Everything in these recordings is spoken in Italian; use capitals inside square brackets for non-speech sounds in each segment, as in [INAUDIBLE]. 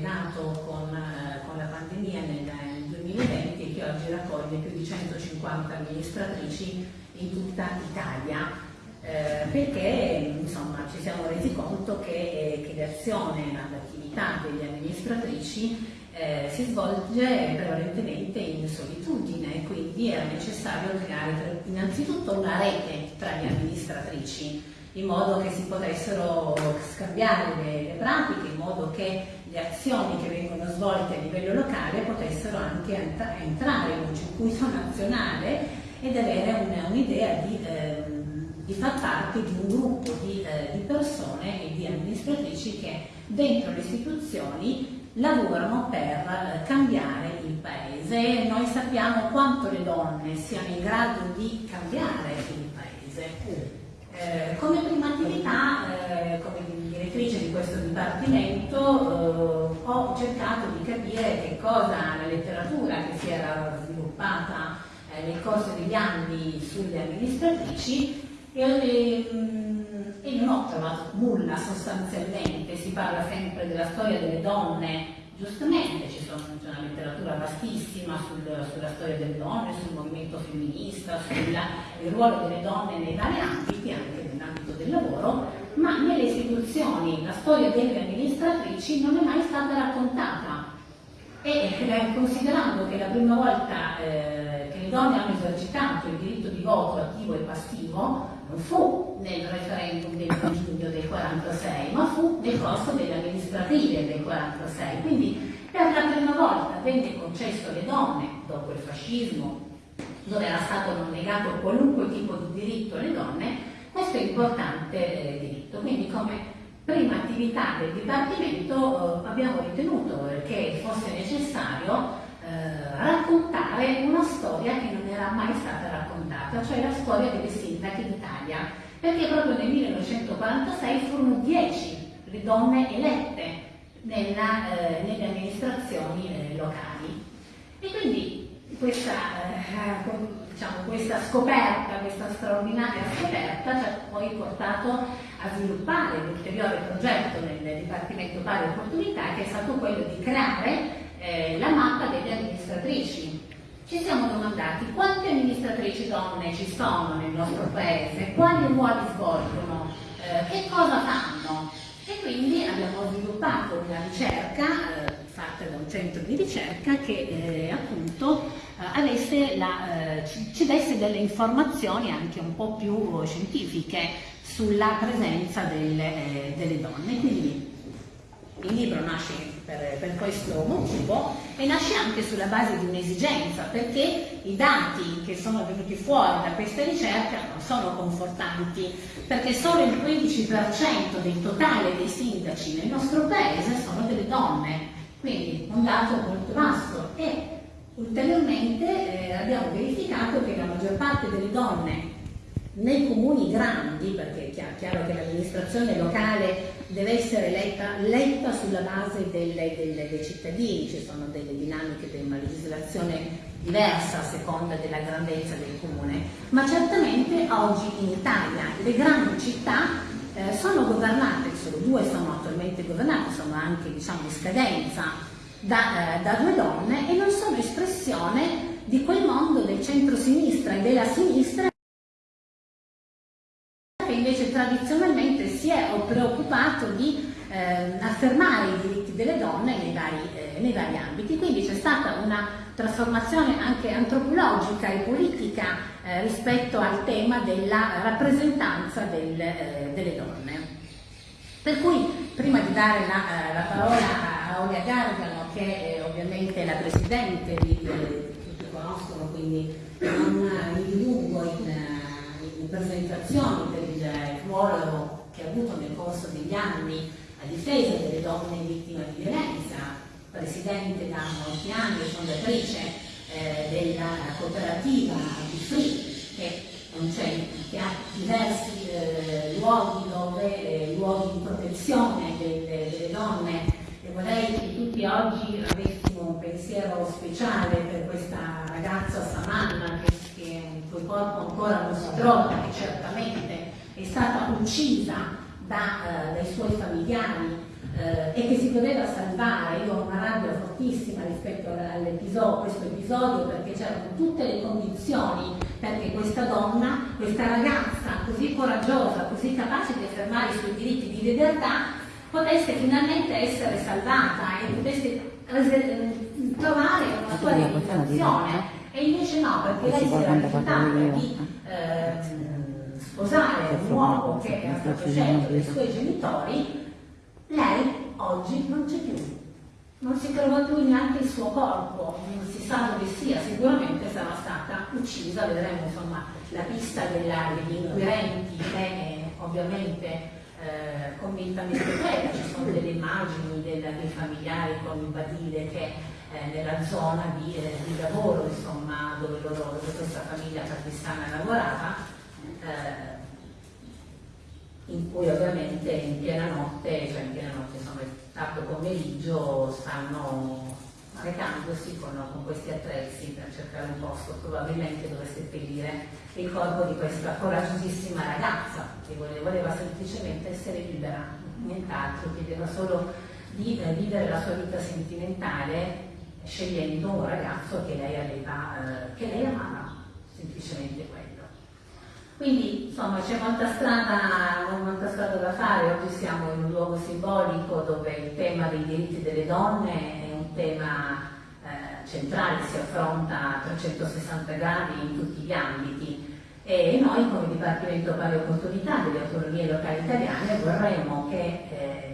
nato con, eh, con la pandemia nel, nel 2020 e che oggi raccoglie più di 150 amministratrici in tutta Italia. Eh, perché insomma, ci siamo resi conto che, eh, che l'azione, l'attività delle amministratrici eh, si svolge prevalentemente in solitudine, quindi era necessario creare innanzitutto una rete tra le amministratrici, in modo che si potessero scambiare le, le pratiche, in modo che le azioni che vengono svolte a livello locale potessero anche entrare in un circuito nazionale ed avere un'idea di, eh, di far parte di un gruppo di, eh, di persone e di amministratrici che dentro le istituzioni lavorano per eh, cambiare il paese. Noi sappiamo quanto le donne siano in grado di cambiare il paese. Eh, come prima attività, eh, come direttrice di questo dipartimento, eh, ho cercato di capire che cosa la letteratura che si era sviluppata eh, nel corso degli anni sulle amministratrici e, mm, e non ho trovato nulla sostanzialmente, si parla sempre della storia delle donne, giustamente c'è una letteratura vastissima sul, sulla storia delle donne, sul movimento femminista, sul ruolo delle donne nei vari ambiti, anche nell'ambito del lavoro, ma nelle istituzioni la storia delle amministratrici non è mai stata raccontata. E eh, considerando che la prima volta eh, che le donne hanno esercitato il diritto di voto attivo e passivo, non fu nel referendum del giugno del 46, ma fu nel corso delle amministrative del 46. Quindi per la prima volta venne concesso alle donne, dopo il fascismo, dove era stato non negato qualunque tipo di diritto alle donne, questo importante eh, diritto. Quindi come prima attività del Dipartimento eh, abbiamo ritenuto che fosse necessario eh, raccontare una storia che non era mai stata raccontata, cioè la storia delle sindache d'Italia, perché proprio nel 1946 furono 10 le donne elette nella, eh, nelle amministrazioni eh, locali. E quindi questa, eh, diciamo, questa, scoperta, questa straordinaria scoperta ci ha poi portato a sviluppare l'ulteriore progetto nel Dipartimento Pari Opportunità che è stato quello di creare eh, la mappa delle amministratrici. Ci siamo domandati quante amministratrici donne ci sono nel nostro paese, quali ruoli svolgono, eh, che cosa fanno e quindi abbiamo sviluppato una ricerca eh, fatta da un centro di ricerca che eh, appunto eh, la, eh, ci, ci, desse delle informazioni anche un po' più scientifiche sulla presenza delle, delle donne. Quindi il libro nasce per, per, questo motivo e nasce anche sulla base di un'esigenza, perché i dati che sono venuti fuori da questa ricerca non sono confortanti, perché solo il 15% del totale dei sindaci nel nostro paese sono delle donne, quindi un dato molto vasto. E ulteriormente eh, abbiamo verificato che la maggior parte delle donne nei comuni grandi, perché è chiaro che l'amministrazione locale deve essere letta, letta sulla base delle, delle, dei cittadini, ci sono delle dinamiche di una legislazione diversa a seconda della grandezza del comune, ma certamente oggi in Italia le grandi città eh, sono governate, solo due sono attualmente governate, sono anche diciamo, in scadenza da, eh, da due donne e non sono espressione di quel mondo del centro-sinistra e della sinistra tradizionalmente si è preoccupato di eh, affermare i diritti delle donne nei vari, eh, nei vari ambiti. Quindi c'è stata una trasformazione anche antropologica e politica eh, rispetto al tema della rappresentanza del, eh, delle donne. Per cui, prima di dare la, eh, la parola a Olia Gargano, che è ovviamente la Presidente, di, tutti conoscono, quindi non mi dilungo in presentazioni il ruolo che ha avuto nel corso degli anni a difesa delle donne vittime di violenza, presidente da molti anni, fondatrice eh, della cooperativa Free, che, che ha diversi eh, luoghi, dove, eh, luoghi di protezione delle, delle donne. E vorrei che tutti oggi avessimo un pensiero speciale per questa ragazza Samanna che il cui corpo ancora non si trova, che certamente è stata uccisa da, eh, dai suoi familiari eh, e che si doveva salvare. Io ho una rabbia fortissima rispetto all'episodio, questo episodio perché c'erano tutte le condizioni perché questa donna, questa ragazza così coraggiosa, così capace di affermare i suoi diritti di libertà, potesse finalmente essere salvata e potesse trovare una sua realizzazione. E invece no, perché lei si era rifiutata di eh, sposare un uomo che era stato scelto dai suoi genitori lei oggi non c'è più, non si trova più neanche il suo corpo, non si sa dove sia, sicuramente sarà stata uccisa, vedremo insomma la pista della, degli inquirenti che ovviamente eh, convintamente quella, ci sono delle immagini della, dei familiari con Badile che eh, nella zona di, eh, di lavoro insomma, dove, loro, dove questa famiglia pakistana lavorava eh, in cui ovviamente in piena notte, cioè in piena notte, insomma tardo pomeriggio, stanno recandosi con, con, questi attrezzi per cercare un posto probabilmente dove seppellire il corpo di questa coraggiosissima ragazza che voleva, semplicemente essere libera, nient'altro, chiedeva solo di eh, vivere la sua vita sentimentale scegliendo un ragazzo che lei, aveva, eh, che lei amava, semplicemente quello. Quindi insomma c'è molta strada, molta strada da fare, oggi siamo in un luogo simbolico dove il tema dei diritti delle donne è un tema eh, centrale, si affronta a 360 gradi in tutti gli ambiti e noi come Dipartimento Pari Opportunità delle autonomie locali italiane vorremmo che, eh,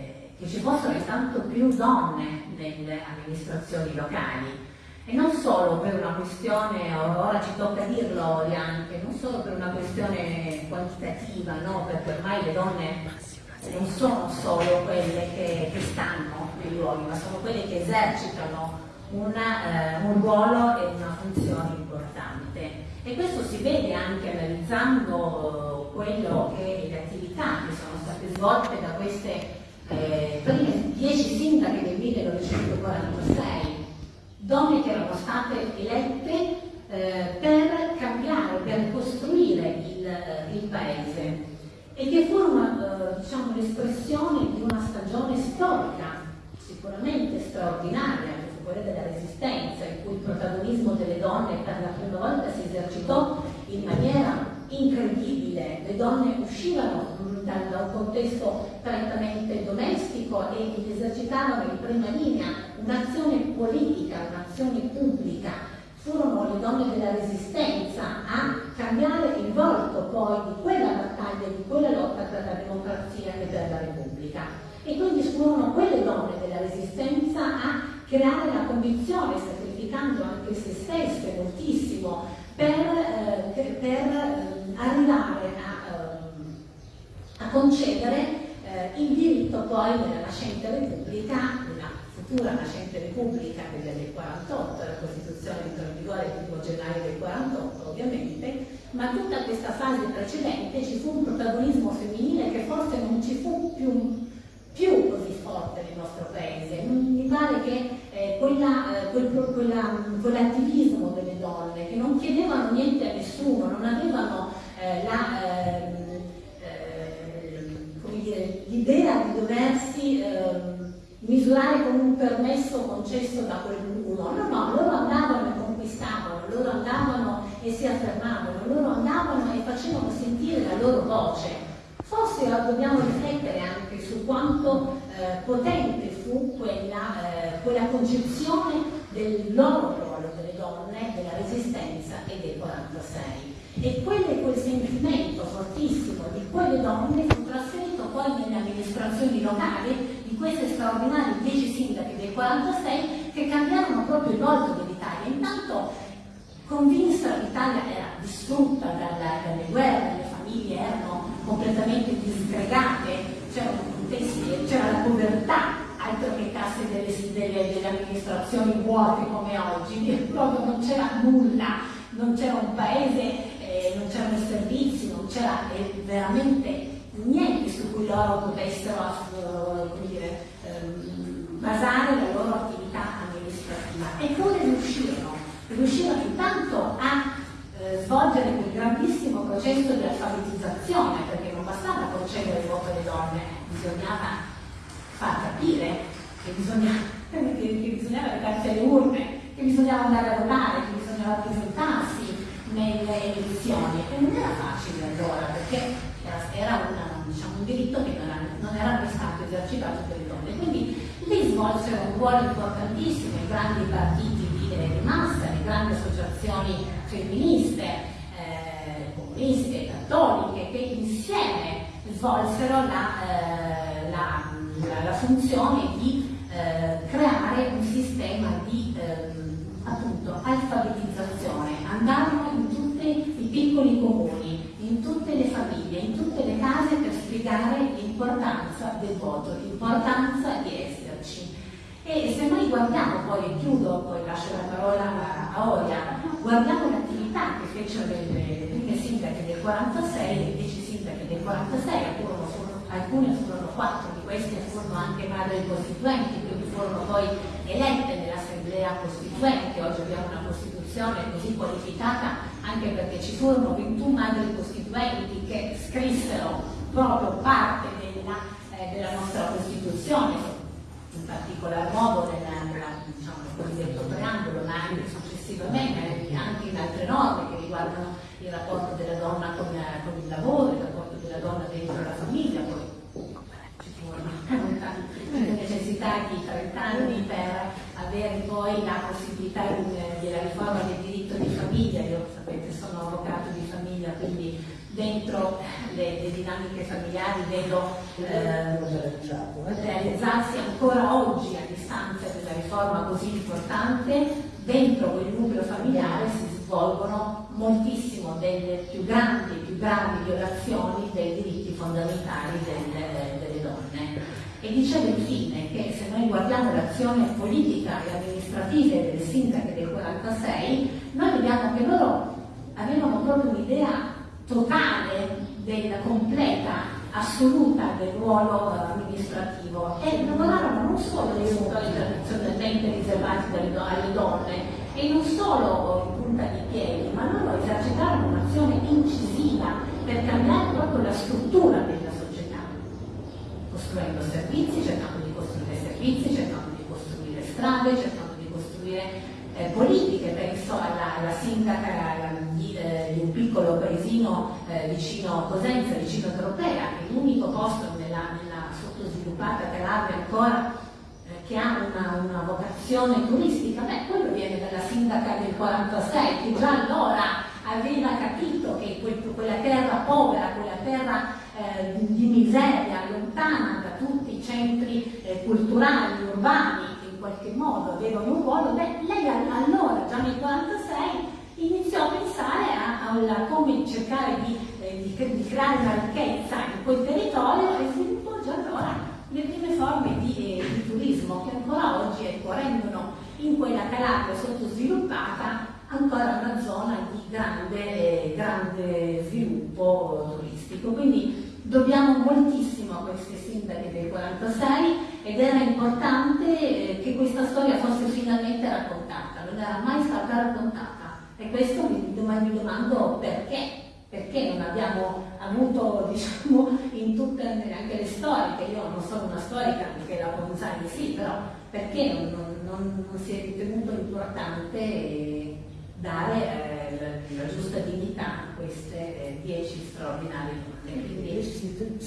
che ci fossero intanto più donne nelle amministrazioni locali e non solo per una questione, ora ci tocca dirlo anche, non solo per una questione quantitativa, no? perché ormai le donne non sono solo quelle che, che stanno nei luoghi, ma sono quelle che esercitano una, eh, un ruolo e una funzione importante. E questo si vede anche analizzando quello che le attività che sono state svolte da queste eh, prime dieci sindache del 1946 donne che erano state elette eh, per cambiare, per costruire il, eh, il paese e che furono eh, diciamo, l'espressione di una stagione storica sicuramente straordinaria, che fu quella della resistenza, in cui il protagonismo delle donne per la prima volta si esercitò in maniera incredibile. Le donne uscivano da un contesto prettamente domestico e esercitavano in prima linea un'azione politica, un'azione pubblica. Furono le donne della resistenza a cambiare il volto poi di quella battaglia, di quella lotta per la democrazia e per la Repubblica. E quindi furono quelle donne della resistenza a creare la condizione, sacrificando anche se stesse moltissimo, per, eh, per eh, arrivare a a concedere eh, il diritto poi della nascente Repubblica, della futura nascente Repubblica del 48, la Costituzione entrò in vigore il 1 gennaio del 48 ovviamente, ma tutta questa fase precedente ci fu un protagonismo femminile che forse non ci fu più, più così forte nel nostro paese. Mi pare che eh, eh, quel, quella, quell'attivismo delle donne che non chiedevano niente a nessuno, non avevano eh, la eh, l'idea di doversi eh, misurare con un permesso concesso da qualcuno, no, no, loro andavano e conquistavano, loro andavano e si affermavano, loro andavano e facevano sentire la loro voce. Forse dobbiamo riflettere anche su quanto eh, potente fu quella, eh, quella concezione del loro ruolo delle donne, della resistenza e del 46. E quelle, quel sentimento fortissimo di quelle donne fu trasferito poi nelle amministrazioni locali di queste straordinarie 10 sindache del 46 che cambiarono proprio il volto dell'Italia. Intanto convinsero l'Italia era distrutta dalla, dalle guerre, le famiglie erano completamente disgregate, c'era la povertà, altro che casse delle, delle, delle amministrazioni vuote come oggi, proprio non c'era nulla, non c'era un paese eh, non c'erano servizi, non c'era eh, veramente niente su cui loro potessero dire, ehm, basare la loro attività amministrativa. Eppure riuscirono, riuscirono intanto a eh, svolgere quel grandissimo processo di alfabetizzazione, perché non bastava concedere il voto alle donne, bisognava far capire [LAUGHS] che, che bisognava recarsi alle urne, che bisognava andare a votare, che bisognava presentarsi nelle elezioni e non era facile allora perché era, una, diciamo, un diritto che non era, non era mai stato esercitato per le donne. Quindi lì svolsero un ruolo importantissimo i grandi partiti di, di massa, le grandi associazioni femministe, eh, comuniste, cattoliche, che insieme svolsero la, eh, la, la, la funzione di eh, creare un sistema di ehm, appunto alfabetizzazione, andarono in tutti i piccoli comuni, in tutte le famiglie, in tutte le case per spiegare l'importanza del voto, l'importanza di esserci. E se noi guardiamo, poi chiudo, poi lascio la parola a, Oria, guardiamo l'attività che fecero le, prime sindache del 46, le 10 sindache del 46, alcune furono quattro di queste furono anche madri costituenti, quindi furono poi elette nell'assemblea costituente, oggi abbiamo una Costituzione così qualificata anche perché ci furono 21 madri costituenti che scrissero proprio parte della, eh, della nostra Costituzione, in particolar modo nella, diciamo, cosiddetto preambolo, ma anche successivamente, anche in altre norme che riguardano il rapporto della donna con, con il lavoro, il rapporto della donna dentro la famiglia, poi ci furono necessità di 30 anni per avere poi la possibilità della riforma del diritto di famiglia, io sapete sono avvocato di famiglia, quindi dentro le, le dinamiche familiari vedo eh, realizzarsi ancora oggi a distanza della riforma così importante, dentro quel nucleo familiare si svolgono moltissimo delle più grandi, più gravi violazioni dei diritti fondamentali delle, delle donne. E dicevo infine che se noi guardiamo l'azione politica e amministrativa delle sindache del 46, noi vediamo che loro avevano proprio un'idea totale, della completa, assoluta del ruolo amministrativo. E lavoravano non solo nei settori tradizionalmente riservati alle donne e non solo in punta di piedi, ma loro esercitarono un'azione incisiva per cambiare proprio la struttura della costruendo servizi, cercando di costruire servizi, cercando di costruire strade, cercando di costruire eh, politiche, penso alla, alla sindaca di, eh, di, un piccolo paesino eh, vicino a Cosenza, vicino a Tropea, che è l'unico posto nella, nella sottosviluppata Calabria ancora eh, che ha una, una, vocazione turistica, beh, quello viene dalla sindaca del 46, che già allora aveva capito che quel, quella terra povera, quella terra eh, di miseria, lontana da tutti i centri eh, culturali, urbani, che in qualche modo avevano un ruolo, beh, lei allora, già nel 1946, iniziò a pensare a, a, a come cercare di, eh, di, di, creare una ricchezza in quel territorio e sviluppò già allora le prime forme di, eh, di turismo che ancora oggi ecco, rendono in quella Calabria sottosviluppata ancora una zona di grande, grande sviluppo turistico. Quindi dobbiamo moltissimo a queste sindache del 46 ed era importante eh, che questa storia fosse finalmente raccontata, non era mai stata raccontata. E questo mi, domando perché, perché non abbiamo avuto [LAUGHS] diciamo in tutte anche le storiche, io non sono una storica, anche la Ponzani sì, però perché non, non, non si è ritenuto importante dare eh, la, giusta dignità a queste eh, dieci straordinarie donne. Quindi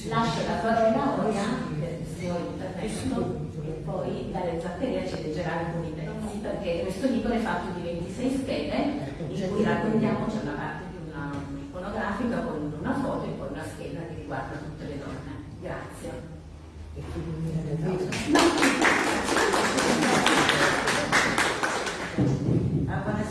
lascio la parola ora per il suo intervento e poi dalle Zaccaria ci leggerà alcuni pezzi perché questo libro è fatto di 26 schede in cui raccontiamo c'è una parte di una iconografica con una foto e poi una scheda che riguarda tutte le donne. Grazie.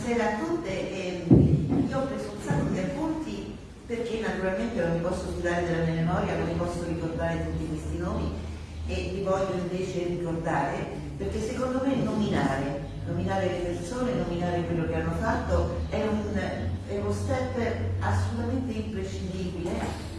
buonasera a tutte. Eh, io ho preso un sacco di appunti perché naturalmente non mi posso sudare della mia memoria, non mi posso ricordare tutti questi nomi e li voglio invece ricordare perché secondo me nominare, nominare le persone, nominare quello che hanno fatto è, un, è uno step assolutamente imprescindibile,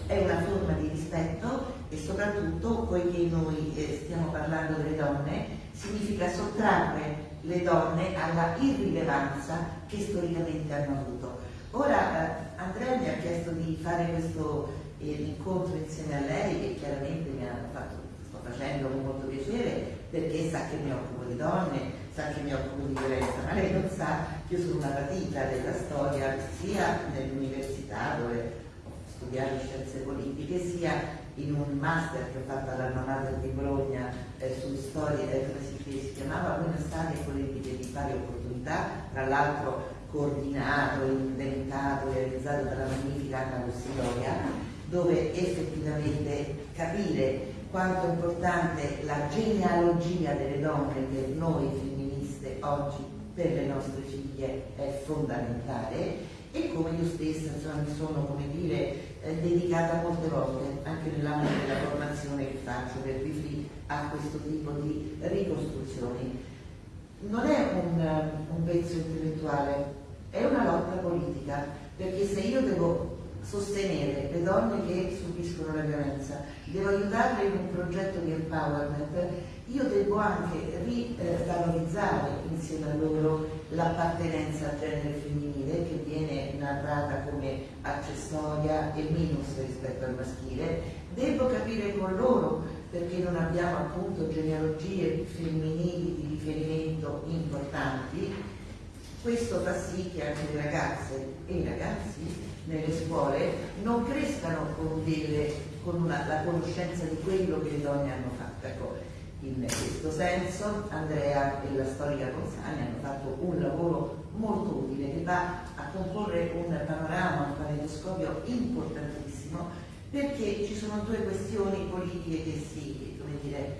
è una forma di rispetto e soprattutto, poiché noi eh, stiamo parlando delle donne, significa sottrarre le donne alla irrilevanza che storicamente hanno avuto. Ora eh, Andrea mi ha chiesto di fare questo eh, incontro insieme a lei, che chiaramente mi ha fatto, sto facendo con molto piacere, perché sa che mi occupo di donne, sa che mi occupo di violenza, ma lei non sa che io sono una patita della storia sia nell'università dove ho studiato scienze politiche, sia in un master che ho fatto alla Nonata di Bologna eh, su storia, eh, come si, si chiamava Stati e politiche di pari opportunità, tra l'altro coordinato, inventato, realizzato dalla magnifica Anna Rossidoria, dove effettivamente capire quanto è importante la genealogia delle donne per noi femministe oggi, per le nostre figlie, è fondamentale. E come io stessa insomma, mi sono come dire, eh, dedicata molte volte anche nell'ambito della formazione che faccio per Bifri a questo tipo di ricostruzioni. Non è un, un pezzo intellettuale, è una lotta politica, perché se io devo sostenere le donne che subiscono la violenza, devo aiutarle in un progetto di empowerment, io devo anche rivalorizzare insieme a loro l'appartenenza al genere femminile che viene narrata come accessoria e minus rispetto al maschile, devo capire con loro perché non abbiamo appunto genealogie femminili di riferimento importanti, questo fa sì che anche le ragazze e i ragazzi nelle scuole non crescano con, delle, con una, la conoscenza di quello che le donne hanno fatto. Ecco, in questo senso Andrea e la storica Consani hanno fatto un lavoro molto utile che va a comporre un panorama, un panetoscopio importantissimo perché ci sono due questioni politiche che si, dire,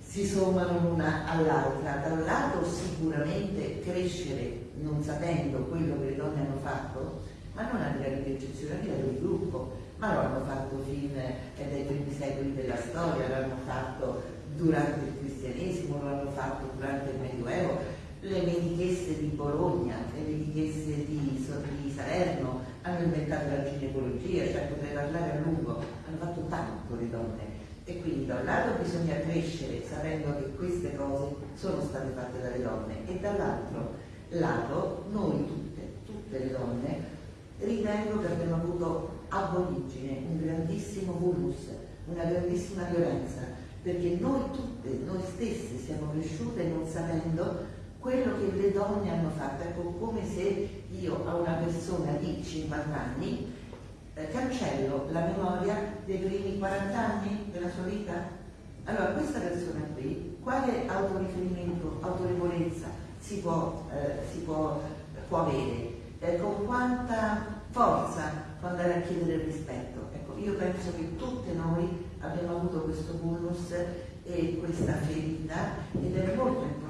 si sommano l'una all'altra. Da un lato sicuramente crescere non sapendo quello che le donne hanno fatto, ma non a livello di eccezione, a livello di gruppo, ma lo hanno fatto fin dai primi secoli della storia, l'hanno fatto durante il cristianesimo, lo hanno fatto durante il Medioevo, le medichesse di Bologna, le medichesse di, di Salerno hanno inventato la ginecologia, cioè potrei parlare a lungo, hanno fatto tanto le donne. E quindi da un lato bisogna crescere sapendo che queste cose sono state fatte dalle donne e dall'altro lato noi tutte, tutte le donne, ritengo che abbiamo avuto ab origine un grandissimo vulnus, una grandissima violenza, perché noi tutte, noi stesse siamo cresciute non sapendo quello che le donne hanno fatto. Ecco, come se io a una persona di 50 anni eh, cancello la memoria dei primi 40 anni della sua vita. Allora, questa persona qui, quale autoriferimento, autorevolezza si può, eh, si può, può avere? Eh, con quanta forza può andare a chiedere rispetto? Ecco, io penso che tutte noi abbiamo avuto questo bonus e questa ferita ed è molto importante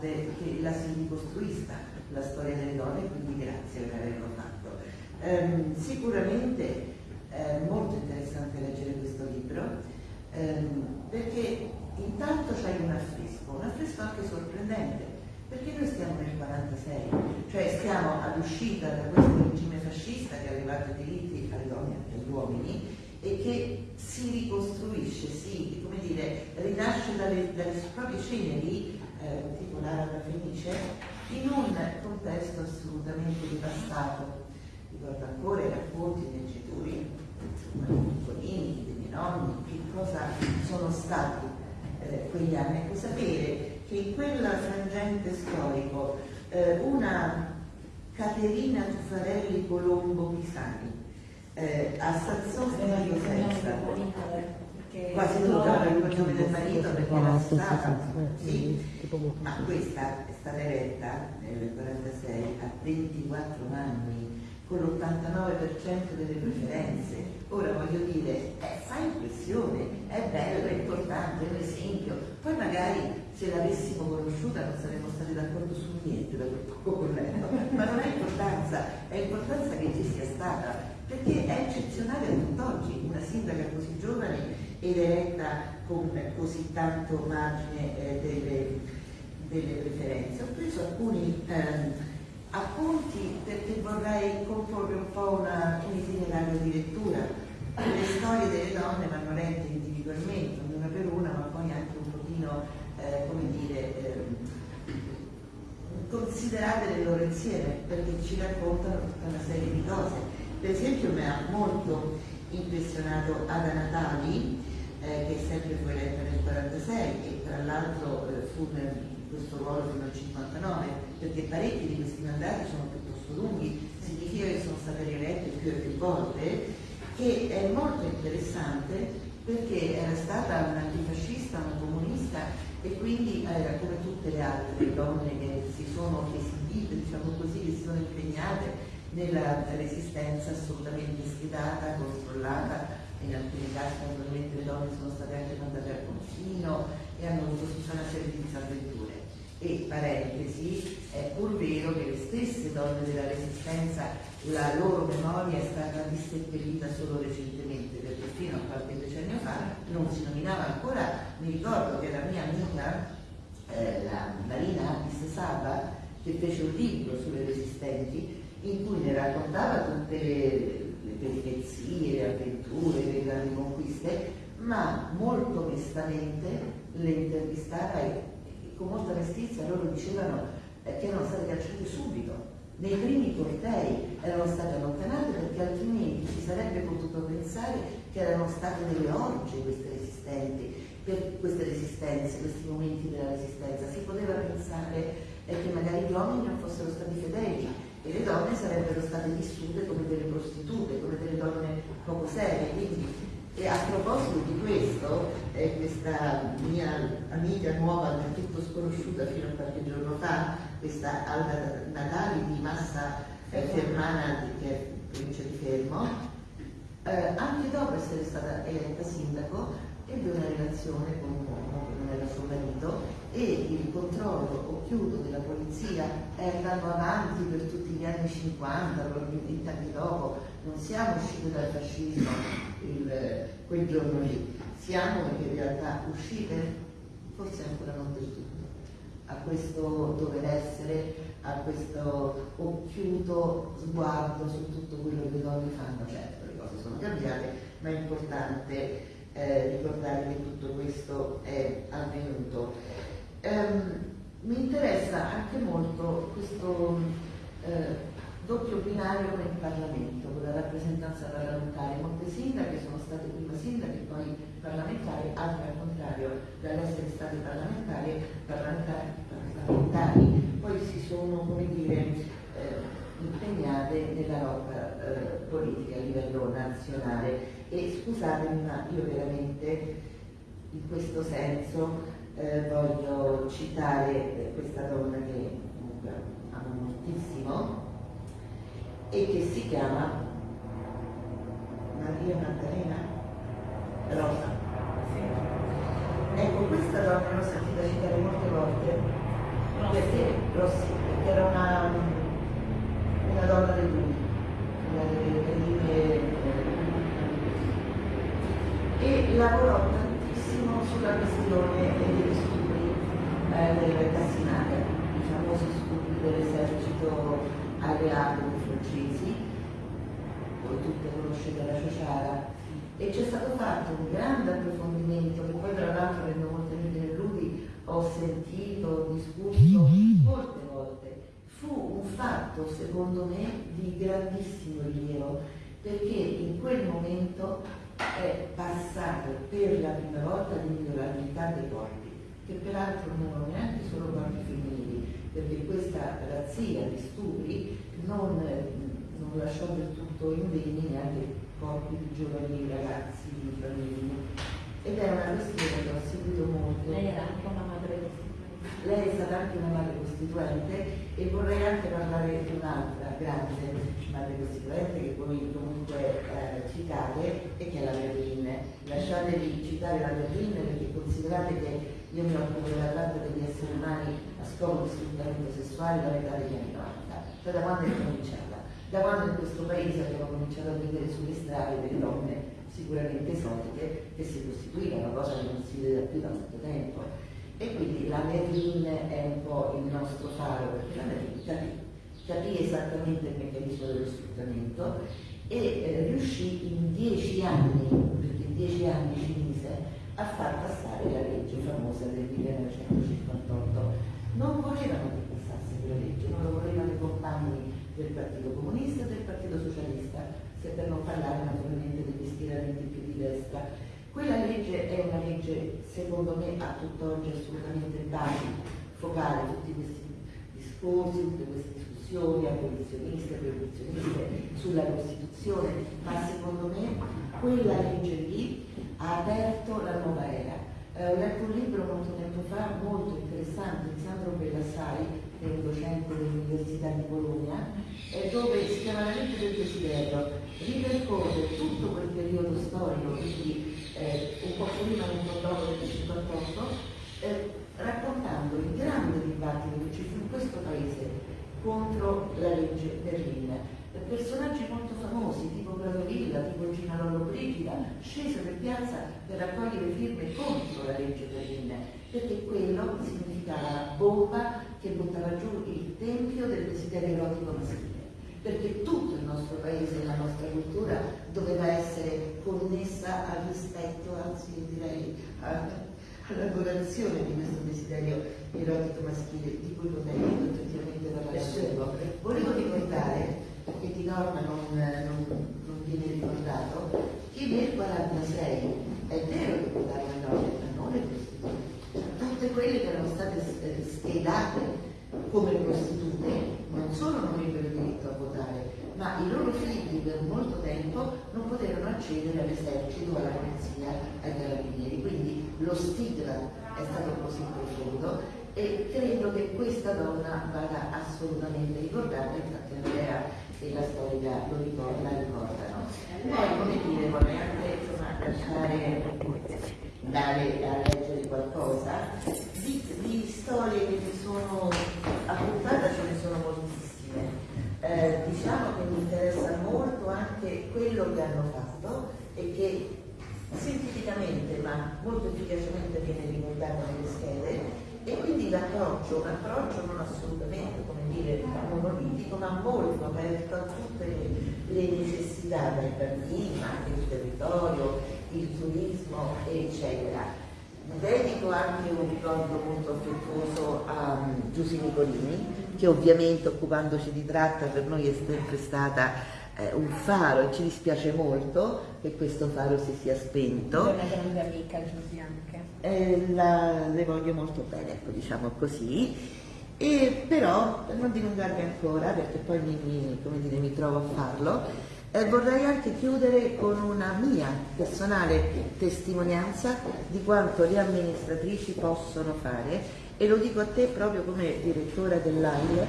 che la si ricostruisca la storia delle donne, quindi grazie per averlo fatto. Um, sicuramente è molto interessante leggere questo libro um, perché intanto c'è un affresco, un affresco anche sorprendente, perché noi stiamo nel 46, cioè stiamo all'uscita da questo regime fascista che ha levato i diritti alle donne e agli uomini e che si ricostruisce, si, come dire, rinasce dalle, dalle proprie ceneri, eh, tipo l'Araba Fenice, in un contesto assolutamente devastato. Ricordo ancora i racconti dei genitori, dei piccolini, dei miei nonni, che cosa sono stati eh, quegli anni. Ecco, sapere che in quel frangente storico eh, una Caterina Tuffarelli Colombo Pisani eh, a Sassone di Cosenza quasi tutta il cognome del marito perché era stata sì, ma questa è stata eletta nel 46 a 24 anni con l'89% delle preferenze. Ora voglio dire eh, fa impressione è bello, è importante, è un esempio. Poi magari se l'avessimo conosciuta non saremmo stati d'accordo su niente da quel poco letto ma non ha importanza è importanza che ci sia stata perché è eccezionale a tutt'oggi una sindaca così giovane ed eletta con così tanto margine eh, delle, delle, preferenze. Ho preso alcuni eh, appunti perché vorrei comporre un po' una, un itinerario di lettura. Le storie delle donne vanno lette individualmente, una per una, ma poi anche un pochino, eh, come dire, ehm, considerate nel loro insieme, perché ci raccontano tutta una serie di cose per esempio mi ha molto impressionato Ada Natali eh, che sempre fu eletta nel 1946 e tra l'altro eh, fu in questo ruolo fino al 59, perché parecchi di questi mandati sono piuttosto lunghi, significa che sono state rielette più e più volte, che è molto interessante perché era stata un'antifascista, una comunista e quindi era come tutte le altre donne che si sono esibite, diciamo così, che si sono impegnate nella resistenza assolutamente sfidata, controllata, in alcuni casi naturalmente le donne sono state anche mandate al confino e hanno avuto una serie di disavventure. E parentesi, è pur vero che le stesse donne della resistenza, la loro memoria è stata disseppellita solo recentemente, perché fino a qualche decennio fa non si nominava ancora, mi ricordo che la mia amica, eh, la Marina Addis Saba, che fece un libro sulle resistenti, in cui ne raccontava tutte le peripezie, avventure, le grandi conquiste, ma molto onestamente le intervistava e, con molta mestizia loro dicevano eh, che erano state cacciate subito. Nei primi cortei erano state allontanate perché altrimenti si sarebbe potuto pensare che erano state delle orge queste resistenti, queste resistenze, questi momenti della resistenza. Si poteva pensare eh, che magari gli uomini non fossero stati fedeli, e le donne sarebbero state vissute come delle prostitute, come delle donne poco serie. Quindi, e a proposito di questo, eh, questa mia amica nuova, del tutto sconosciuta fino a qualche giorno fa, questa Alda Natali di Massa eh, Fermana, che è provincia di Fermo, eh, anche dopo essere stata eletta sindaco, ebbe una relazione con un uomo che non era suo marito e il controllo occhiuto della polizia è andato avanti per tutti gli anni 50, probabilmente anche dopo, non siamo usciti dal fascismo il, quel giorno lì, siamo in realtà uscite, forse ancora non del tutto, a questo dover essere, a questo occhiuto sguardo su tutto quello che le donne fanno, certo le cose sono cambiate, ma è importante eh, ricordare che tutto questo è avvenuto. Um, mi interessa anche molto questo eh, doppio binario il Parlamento, con la rappresentanza parlamentare. Molte sindache sono state prima sindache poi parlamentari, altre al contrario, dall'essere state parlamentari, parlamentari, parlamentari, poi si sono, come dire, eh, impegnate nella lotta eh, politica a livello nazionale. E scusatemi, ma io veramente in questo senso eh, voglio citare questa donna che moltissimo e che si chiama Maria Maddalena Rosa. Ecco, questa donna l'ho sentita citare molte volte. Perché, Rossi, perché era una, una donna del lui, una delle prime e lavorò tantissimo sulla questione degli stupri eh, del Cassinaga, i famosi stupri dell'esercito alleato dei francesi, voi tutte conoscete la Ciociara, e c'è stato fatto un grande approfondimento che poi tra l'altro nel molte nel Ludi ho sentito, discusso molte volte. Fu un fatto secondo me di grandissimo rilievo perché in quel momento è passato per la prima volta l'inviolabilità dei corpi, che peraltro non erano neanche solo corpi femminili, perché questa razzia di stupri non, non lasciò del tutto indegni neanche corpi di giovani ragazzi, di bambini. Ed è una questione che ho seguito molto. Lei era anche una madre lei è stata anche una madre costituente e vorrei anche parlare di un'altra grande madre costituente che voi comunque eh, citate e che è la Berlin. Lasciatevi citare la Berlin perché considerate che io mi occupo della tratta degli esseri umani a scopo di sfruttamento sessuale da metà degli anni 90, cioè da quando è cominciata. Da quando in questo paese abbiamo cominciato a vedere sulle strade delle donne sicuramente esotiche che si costituivano, cosa che non si vede più da molto tempo e quindi la Merlin è un po' il nostro faro, perché la Merlin capì, capì esattamente il meccanismo dello sfruttamento e eh, riuscì in dieci anni, perché in dieci anni ci a far passare la legge famosa del 1958. Non volevano che passasse quella legge, non lo volevano i compagni del Partito Comunista e del Partito Socialista, se per non parlare naturalmente degli schieramenti più di destra. Quella legge è legge secondo me a tutt'oggi assolutamente base focale tutti questi discorsi, tutte queste discussioni abolizioniste, proibizioniste sulla Costituzione, ma secondo me quella legge lì ha aperto la nuova era. Eh, ho letto un libro molto tempo fa, molto interessante, di Sandro Bellassai, che è un docente dell'Università di Bologna, eh, dove si chiama la legge del desiderio, ripercorre tutto quel periodo storico, quindi eh, un po' prima un po' dopo del 58, eh, raccontando il grande dibattito che ci fu in questo paese contro la legge Berlin. Personaggi molto famosi, tipo Bradovilla, tipo Gina Lollo Brigida, scesero in piazza per raccogliere firme contro la legge Berlin, perché quello significava bomba che buttava giù il tempio del desiderio erotico maschile perché tutto il nostro paese e la nostra cultura doveva essere connessa al rispetto, anzi direi all'adorazione di questo desiderio erotico maschile di cui potrei effettivamente parlare. Volevo ricordare, che di norma non, non, non viene ricordato, che nel 1946 è vero che votavano le donne, ma non le prostitute. Tutte quelle che erano state schedate come prostitute non solo non avrebbero diritto a votare, ma i loro figli per molto tempo non potevano accedere all'esercito, alla polizia, ai carabinieri. Quindi lo stigma è stato così profondo e credo che questa donna vada assolutamente ricordata, infatti Andrea e la storia lo ricorda, la ricordano. Poi, come dire, vorrei anche insomma, lasciare, dare a leggere qualcosa di, di storie che mi sono appuntata, ce ne sono moltissime. Eh, diciamo che mi interessa molto anche quello che hanno fatto e che scientificamente ma molto efficacemente viene ricordato nelle schede e quindi l'approccio, un approccio non assolutamente dire monolitico ma molto aperto a tutte le, le necessità dai bambini, ma anche il territorio, il turismo eccetera dedico anche un ricordo molto affettuoso a um, Giusy Nicolini, che ovviamente occupandoci di tratta per noi è sempre stata eh, un faro e ci dispiace molto che questo faro si sia spento. È una grande amica Giusy anche. Eh, la, le voglio molto bene, ecco, diciamo così. E però, per non dilungarmi ancora, perché poi mi, mi, dire, mi trovo a farlo, eh, vorrei anche chiudere con una mia personale testimonianza di quanto le amministratrici possono fare e lo dico a te proprio come direttore dell'AIL.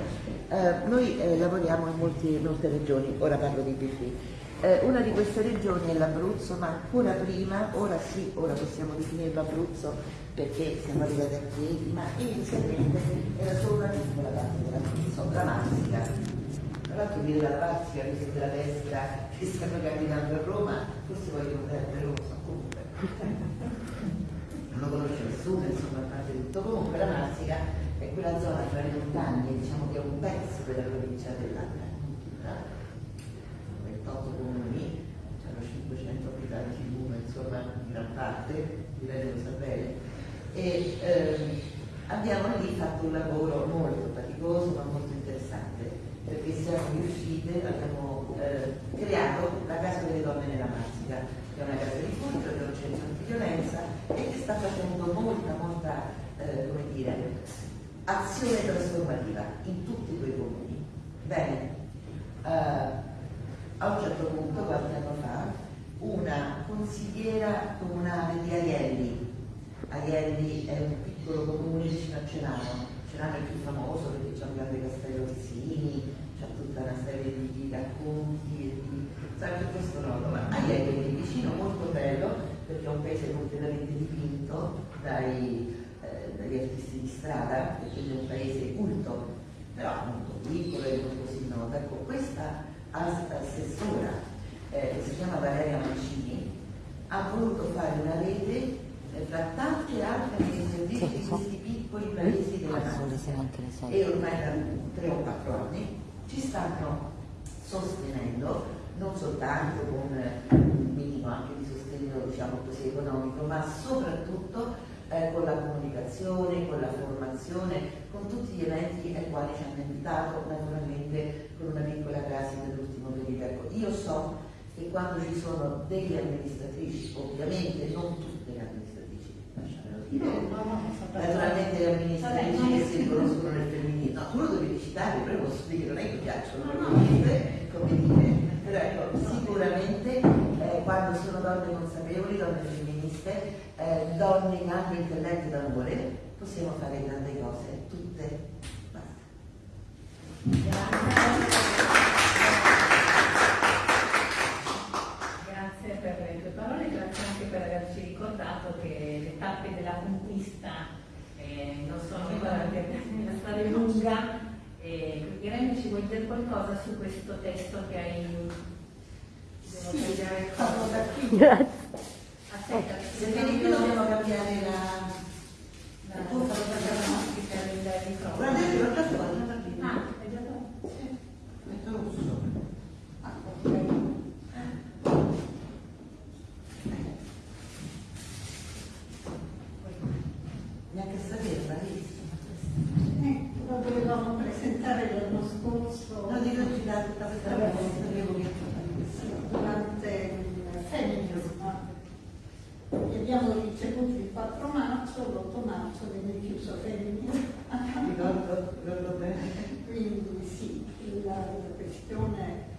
Eh, noi eh, lavoriamo in molti, molte regioni, ora parlo di BP. Eh, una di queste regioni è l'Abruzzo, ma ancora prima, ora sì, ora possiamo definire l'Abruzzo perché siamo arrivati a piedi, ma inizialmente era solo una piccola parte dell'Abruzzo, la Marsica tra l'altro viene dalla Lazio, amici della destra che stanno camminando a Roma, forse vogliono prendere Roma, comunque. non lo conosce nessuno, insomma, a parte tutto. Comunque la Marsica è quella zona tra le montagne, diciamo che è un pezzo della provincia dell'Aquila. 28 comuni, hanno 500 abitanti l'uno, insomma, in gran parte, direi lo sapere. E ehm, abbiamo lì fatto un lavoro molto faticoso ma molto interessante perché siamo riuscite, abbiamo eh, creato la Casa delle Donne nella Marsica, che è una casa di culto, che è un centro antiviolenza e che sta facendo molta, molta, eh, come dire, azione trasformativa in tutti quei comuni. Bene, eh, a un certo punto, qualche anno fa, una consigliera comunale di Aielli, Aielli è un piccolo comune vicino a Cenano, Cenano è il più famoso perché c'è un grande castello Orsini, c'è tutta una serie di, di racconti e di sempre questo nodo, ma Aiello è vicino molto bello perché è un paese completamente dipinto dai, eh, dagli artisti di strada, perché è un paese culto, però molto piccolo e non così noto. Ecco, questa assessora, eh, che si chiama Valeria Mancini, ha voluto fare una rete eh, fra tante altre amministratrici di questi piccoli paesi della Nazionale e ormai da tre o quattro anni ci stanno sostenendo non soltanto con un minimo anche di sostegno diciamo così, economico, ma soprattutto eh, con la comunicazione, con la formazione, con tutti gli eventi ai quali ci hanno invitato, naturalmente con una piccola crasi nell'ultimo periodo. Ecco, io so che quando ci sono delle amministratrici, ovviamente non tutte le amministratrici. Naturalmente le amministratrici che si riconoscono nel femminile. No, tu lo devi citare, però posso dire non è che piacciono come dire. Però ecco, sicuramente eh, quando sono donne consapevoli, donne femministe, eh, donne che hanno intelletto d'amore, possiamo fare grandi cose, tutte. Basta. Grazie. per averci ricordato che le tappe della conquista eh, non sono ancora la storia è lunga. Eh, Irene ci vuoi dire qualcosa su questo testo che hai sì, Grazie. [LAUGHS] Aspetta, perché di qui dobbiamo cambiare la, la, la tua foto Guardate, guardate fuori. Ah, è già fatto? Sì. Metto rosso. Ah, ok. Neanche sapere, bravissima. Eh, lo dovevamo presentare l'anno scorso. No, dico girare tutta questa cosa, sapevo che durante il feminismo. Li abbiamo ricevuti il 4 marzo, l'8 marzo venne chiuso feminismo. Ricordo, ricordo bene. Quindi sì, la, la questione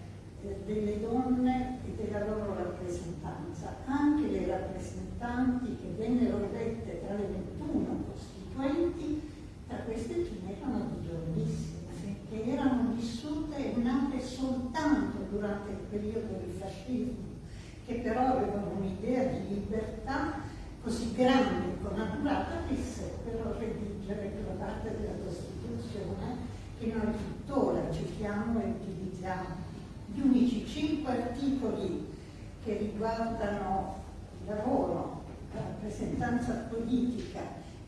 eh, delle donne e della loro rappresentanza, anche le rappresentanti che vennero elette tra le 21 costituenti, tra queste prime erano di giovanissime, che erano vissute e nate soltanto durante il periodo del fascismo, che però avevano un'idea di libertà così grande e connaturata che seppero redigere quella parte della Costituzione che noi tuttora citiamo e utilizziamo gli unici cinque articoli che riguardano il lavoro, la rappresentanza politica,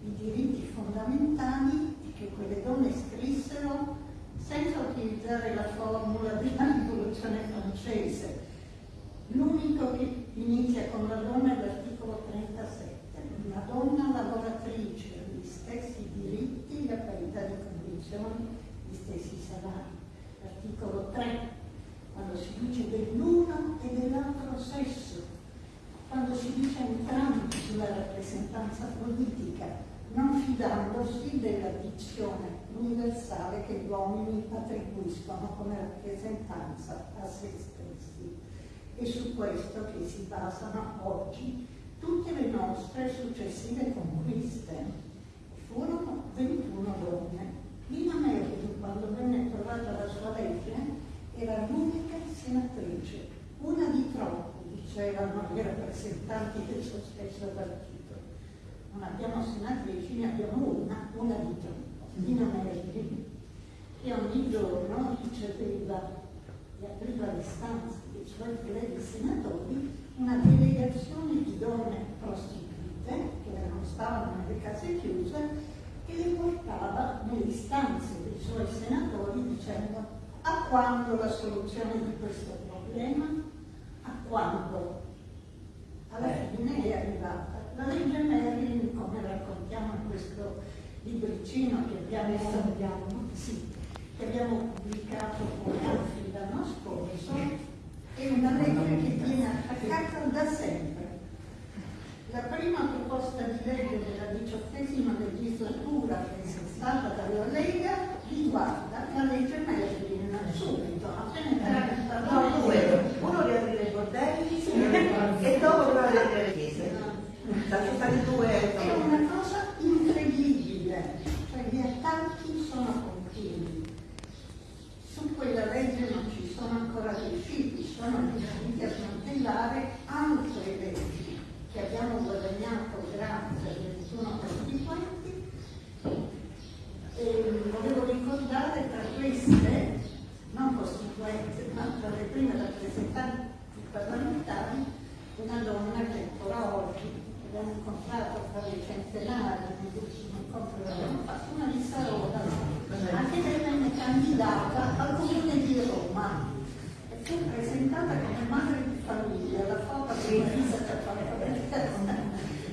i diritti fondamentali che quelle donne scrissero senza utilizzare la formula della rivoluzione francese. L'unico che inizia con la donna è l'articolo 37. Una donna lavoratrice, gli stessi diritti, la parità di condizioni, gli stessi salari. L'articolo 3 quando si dice dell'uno e dell'altro sesso, quando si dice entrambi sulla rappresentanza politica, non fidandosi della dizione universale che gli uomini attribuiscono come rappresentanza a se stessi. È su questo che si basano oggi tutte le nostre successive conquiste. Furono 21 donne. Lina Merkel, quando venne trovata la sua legge, era l'unica senatrice, una di troppi, dicevano i rappresentanti del suo stesso partito. Non abbiamo senatrici, ne abbiamo una, una di troppo, Nina Merli, che ogni giorno riceveva e apriva le stanze dei suoi colleghi senatori una delegazione di donne prostitute che non stavano nelle case chiuse e le portava nelle stanze dei suoi senatori dicendo a quando la soluzione di questo problema? A quando? Alla fine è arrivata. La legge Merlin, come raccontiamo in questo libricino che abbiamo, sì, che abbiamo pubblicato con altri l'anno scorso, è una legge che viene attaccata da sempre. La prima proposta di legge della diciottesima legislatura presentata dalla Lega riguarda la legge Merlin subito, appena no, due, uno riaprire i bordelli e dopo però riaprire le chiese. Sono stati due. È una cosa incredibile, cioè gli attacchi sono continui. Su quella legge non ci sono ancora riusciti, sono riusciti a smantellare altre leggi che abbiamo guadagnato grazie al 21 costituenti. E volevo ricordare tra queste non costituente, ma tra le prime rappresentanti parlamentari, una donna che ancora oggi abbiamo incontrato tra le centenari nell'ultimo una di Sarola, anche venne candidata al comune di Roma. E fu presentata come madre di famiglia, la foto che ci ha fatto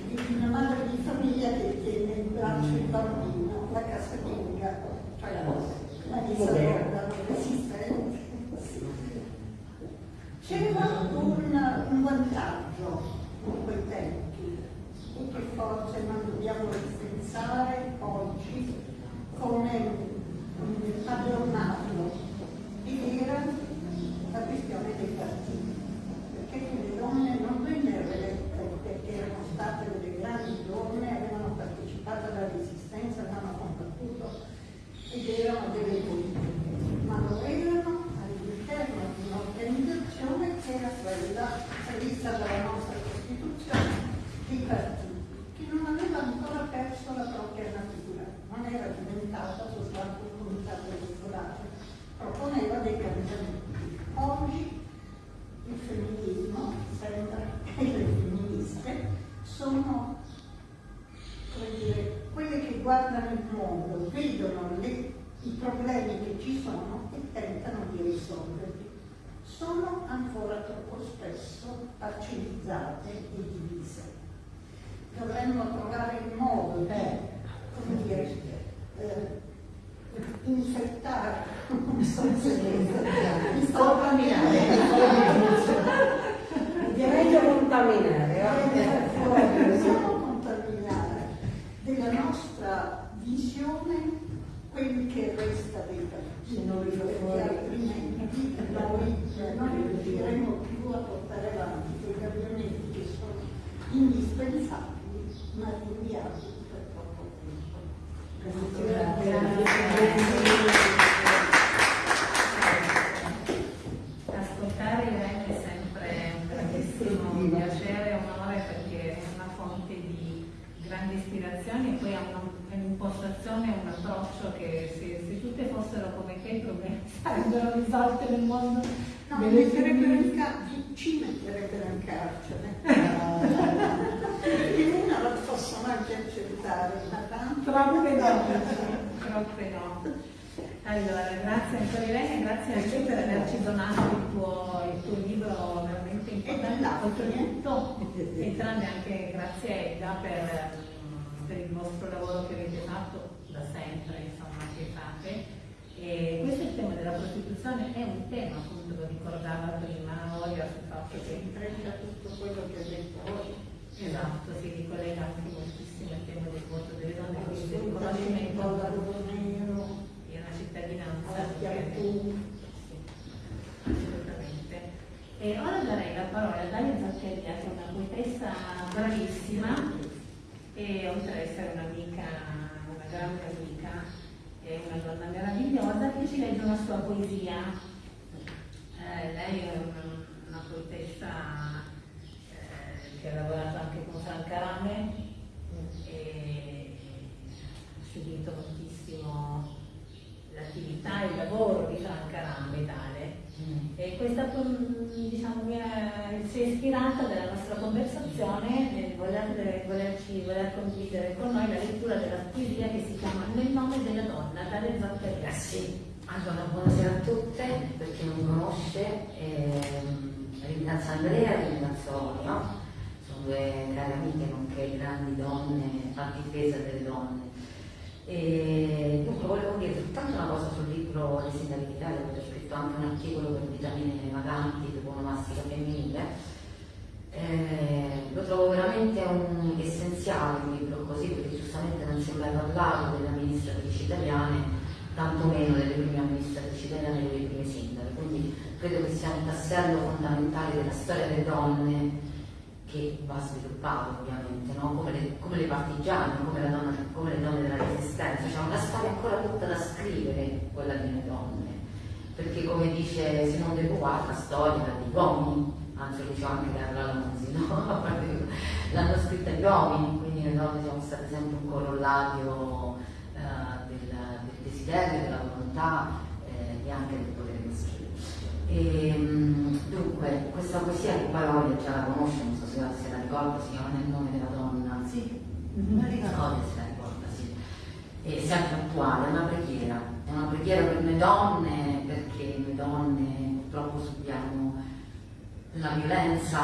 di una madre di famiglia che tiene in braccio il bambino, la casalinga, cioè la, Sarola, non esiste. C'era un, un vantaggio in quei tempi. E che forse non della prostituzione, è un tema appunto, lo ricordava prima Olia sul fatto che intreccia tutto quello che ha detto oggi. esatto, si ricollega anche moltissimo al tema del voto delle donne, quindi del Assolutamente, riconoscimento di una cittadinanza. assolutamente. E ora darei la parola a Dalia Zaccheria, che è una poetessa bravissima e oltre ad essere un'amica, una grande amica, è una donna meravigliosa che ci legge una sua poesia. Eh, lei è una, una poetessa eh, che ha lavorato anche con Franca Rame e ha seguito moltissimo l'attività e il lavoro di Franca Rame tale. E questa mm, diciamo, si è ispirata della nostra conversazione nel voler, volerci, voler condividere con noi la lettura della poesia che si chiama Nel nome della donna, dalle Zaccaria. Eh sì, allora buonasera a tutte, per chi non conosce, ehm, ringrazio Andrea ringrazio Olia, sono due care amiche nonché grandi donne a difesa delle donne. E dunque volevo dire soltanto una cosa sul libro di sindacalità, ho scritto anche un articolo per vitamine vaganti dopo onomastica femminile. Eh, lo trovo veramente un essenziale un libro così perché giustamente non si è mai parlato delle amministratrici italiane, tantomeno delle prime amministratrici italiane e delle prime sindache, quindi credo che sia un tassello fondamentale della storia delle donne che va sviluppato ovviamente, no? come, le, come le partigiane, come, donna- come le donne della resistenza, c'è una storia ancora tutta da scrivere quella delle donne, perché come dice Simone de Beauvoir, la storia degli uomini, anzi lo diceva anche Carla Lanzi, no? [LAUGHS] l'hanno scritta gli uomini, quindi le donne siamo state sempre un corollario eh, del, del desiderio, della volontà eh, e anche del potere maschile. E, mm, dunque, questa poesia poi Olia già la conosce, non so se, se la ricorda, si chiama Nel nome della donna. Sì, Non ricordo se la ricorda, sì. È sempre attuale, è una preghiera, è una preghiera per noi donne, perché noi donne purtroppo subiamo la violenza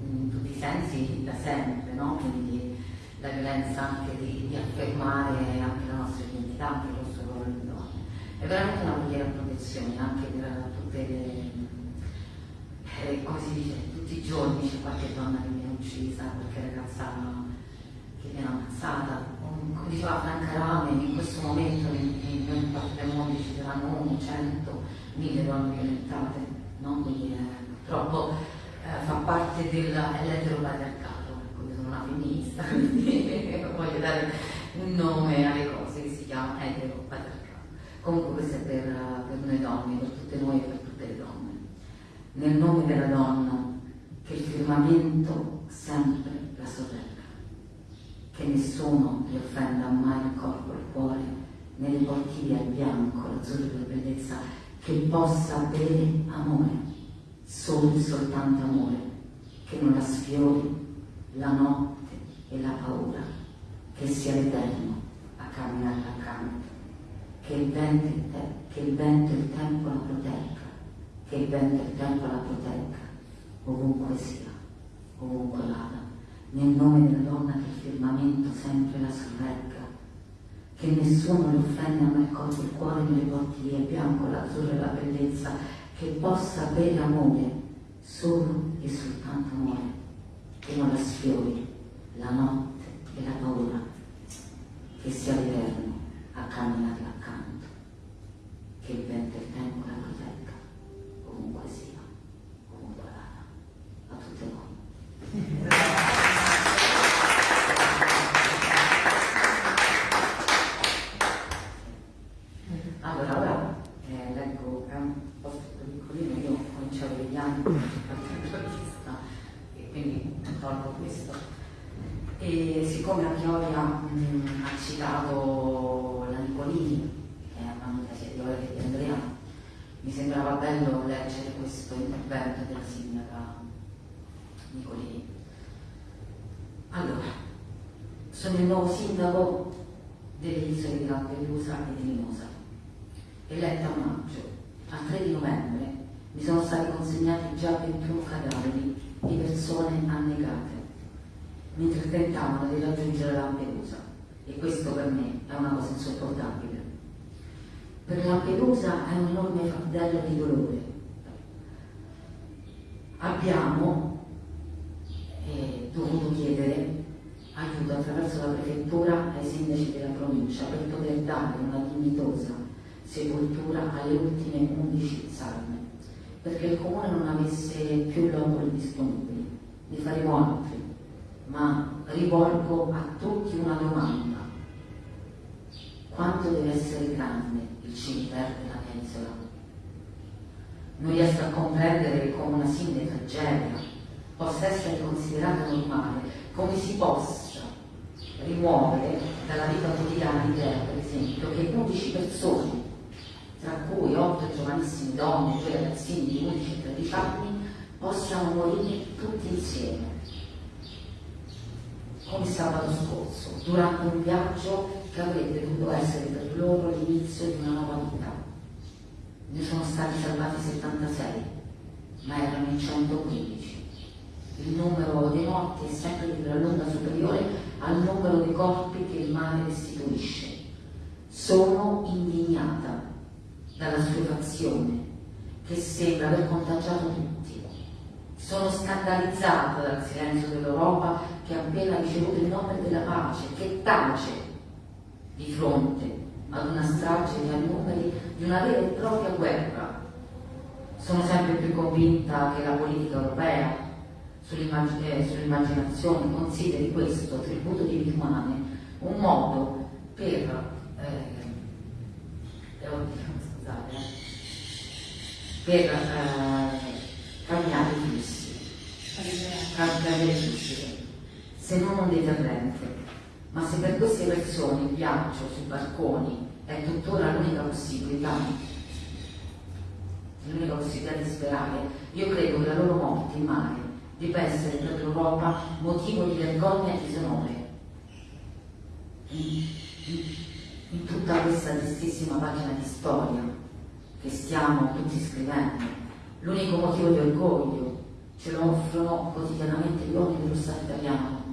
in tutti i sensi da sempre, no? Quindi la violenza anche di, di affermare anche la nostra identità, anche il nostro ruolo di donne. È veramente una preghiera a protezione anche per tutte le, eh, come si dice, tutti i giorni c'è qualche donna che viene uccisa, qualche ragazza che viene ammazzata. Come diceva Franca Rame, in questo momento noi mondo ci saranno 1, 100, 1000 donne violentate, no? Quindi eh, purtroppo eh, fa parte dell'eteropatriarcato, ecco, io sono una femminista, [LAUGHS] quindi voglio dare un nome alle cose che si chiama eteropatriarcato. Comunque questo è per, per noi donne, per tutte noi e per tutte le donne. Nel nome della donna, che il firmamento sempre la sorregga, che nessuno gli offenda mai il corpo e il cuore, né le porti via il bianco, l'azzurro e la bellezza, che possa bere amore, solo e soltanto amore, che non la sfiori la notte e la paura, che sia l'eterno a camminare accanto che il vento, che il e il tempo la protegga, che il vento e il tempo la protegga, ovunque sia, ovunque vada, nel nome della donna che il firmamento sempre la sorregga, che nessuno le offenda mai colgo il cuore nelle porti via bianco, l'azzurro e la bellezza, che possa bere amore, solo e soltanto amore, che non la sfiori la notte e la paura, che sia l'eterno a camminare accanto, che il vento e il tempo la protegga, ovunque sia, ovunque vada, a tutte voi. Allora, ora eh, leggo, è un posto piccolino, io ho cominciato degli anni come giornalista e quindi tolgo questo. E siccome la Chioria mh, ha citato la Nicolini, che è un'amica sia di Ora che di Andrea, mi sembrava bello leggere questo intervento della sindaca Nicolini. Allora, sono il nuovo sindaco delle isole di Lampedusa e di Limosa. Eletta a maggio, al 3 di novembre mi sono stati consegnati già 21 cadaveri di persone annegate mentre tentavano di raggiungere Lampedusa e questo per me è una cosa insopportabile. Per Lampedusa è un enorme fardello di dolore. Abbiamo eh, dovuto chiedere aiuto attraverso la prefettura ai sindaci della provincia per poter dare una dignitosa sepoltura alle ultime 11 salme, perché il comune non avesse più loculi disponibili. Ne faremo altri ma rivolgo a tutti una domanda. Quanto deve essere grande il cimitero della mia isola? Non riesco a comprendere come una simile tragedia possa essere considerata normale, come si possa rimuovere dalla vita quotidiana l'idea, per esempio, che 11 persone, tra cui 8 giovanissime donne, 2 ragazzini di 11 e 13 anni, possano morire tutti insieme come sabato scorso, durante un viaggio che avrebbe dovuto essere per loro l'inizio di una nuova vita. Ne sono stati salvati 76, ma erano in 115. Il numero dei morti è sempre di gran lunga superiore al numero dei corpi che il mare restituisce. Sono indignata dalla stupefazione che sembra aver contagiato tutti. Sono scandalizzata dal silenzio dell'Europa che ha appena ricevuto il nome della pace, che tace di fronte ad una strage di numeri di una vera e propria guerra. Sono sempre più convinta che la politica europea sull'immaginazione sull consideri questo tributo di vite umane un modo per eh, eh, scusate, per eh, cambiare i flussi, cambiare le flussi se non un deterrente. Ma se per queste persone il viaggio sui barconi è tuttora l'unica possibilità, l'unica possibilità di sperare, io credo che la loro morte in mare debba essere per l'Europa motivo di vergogna e disonore. In, tutta questa tristissima pagina di storia che stiamo tutti scrivendo, l'unico motivo di orgoglio ce lo offrono quotidianamente gli uomini dello Stato italiano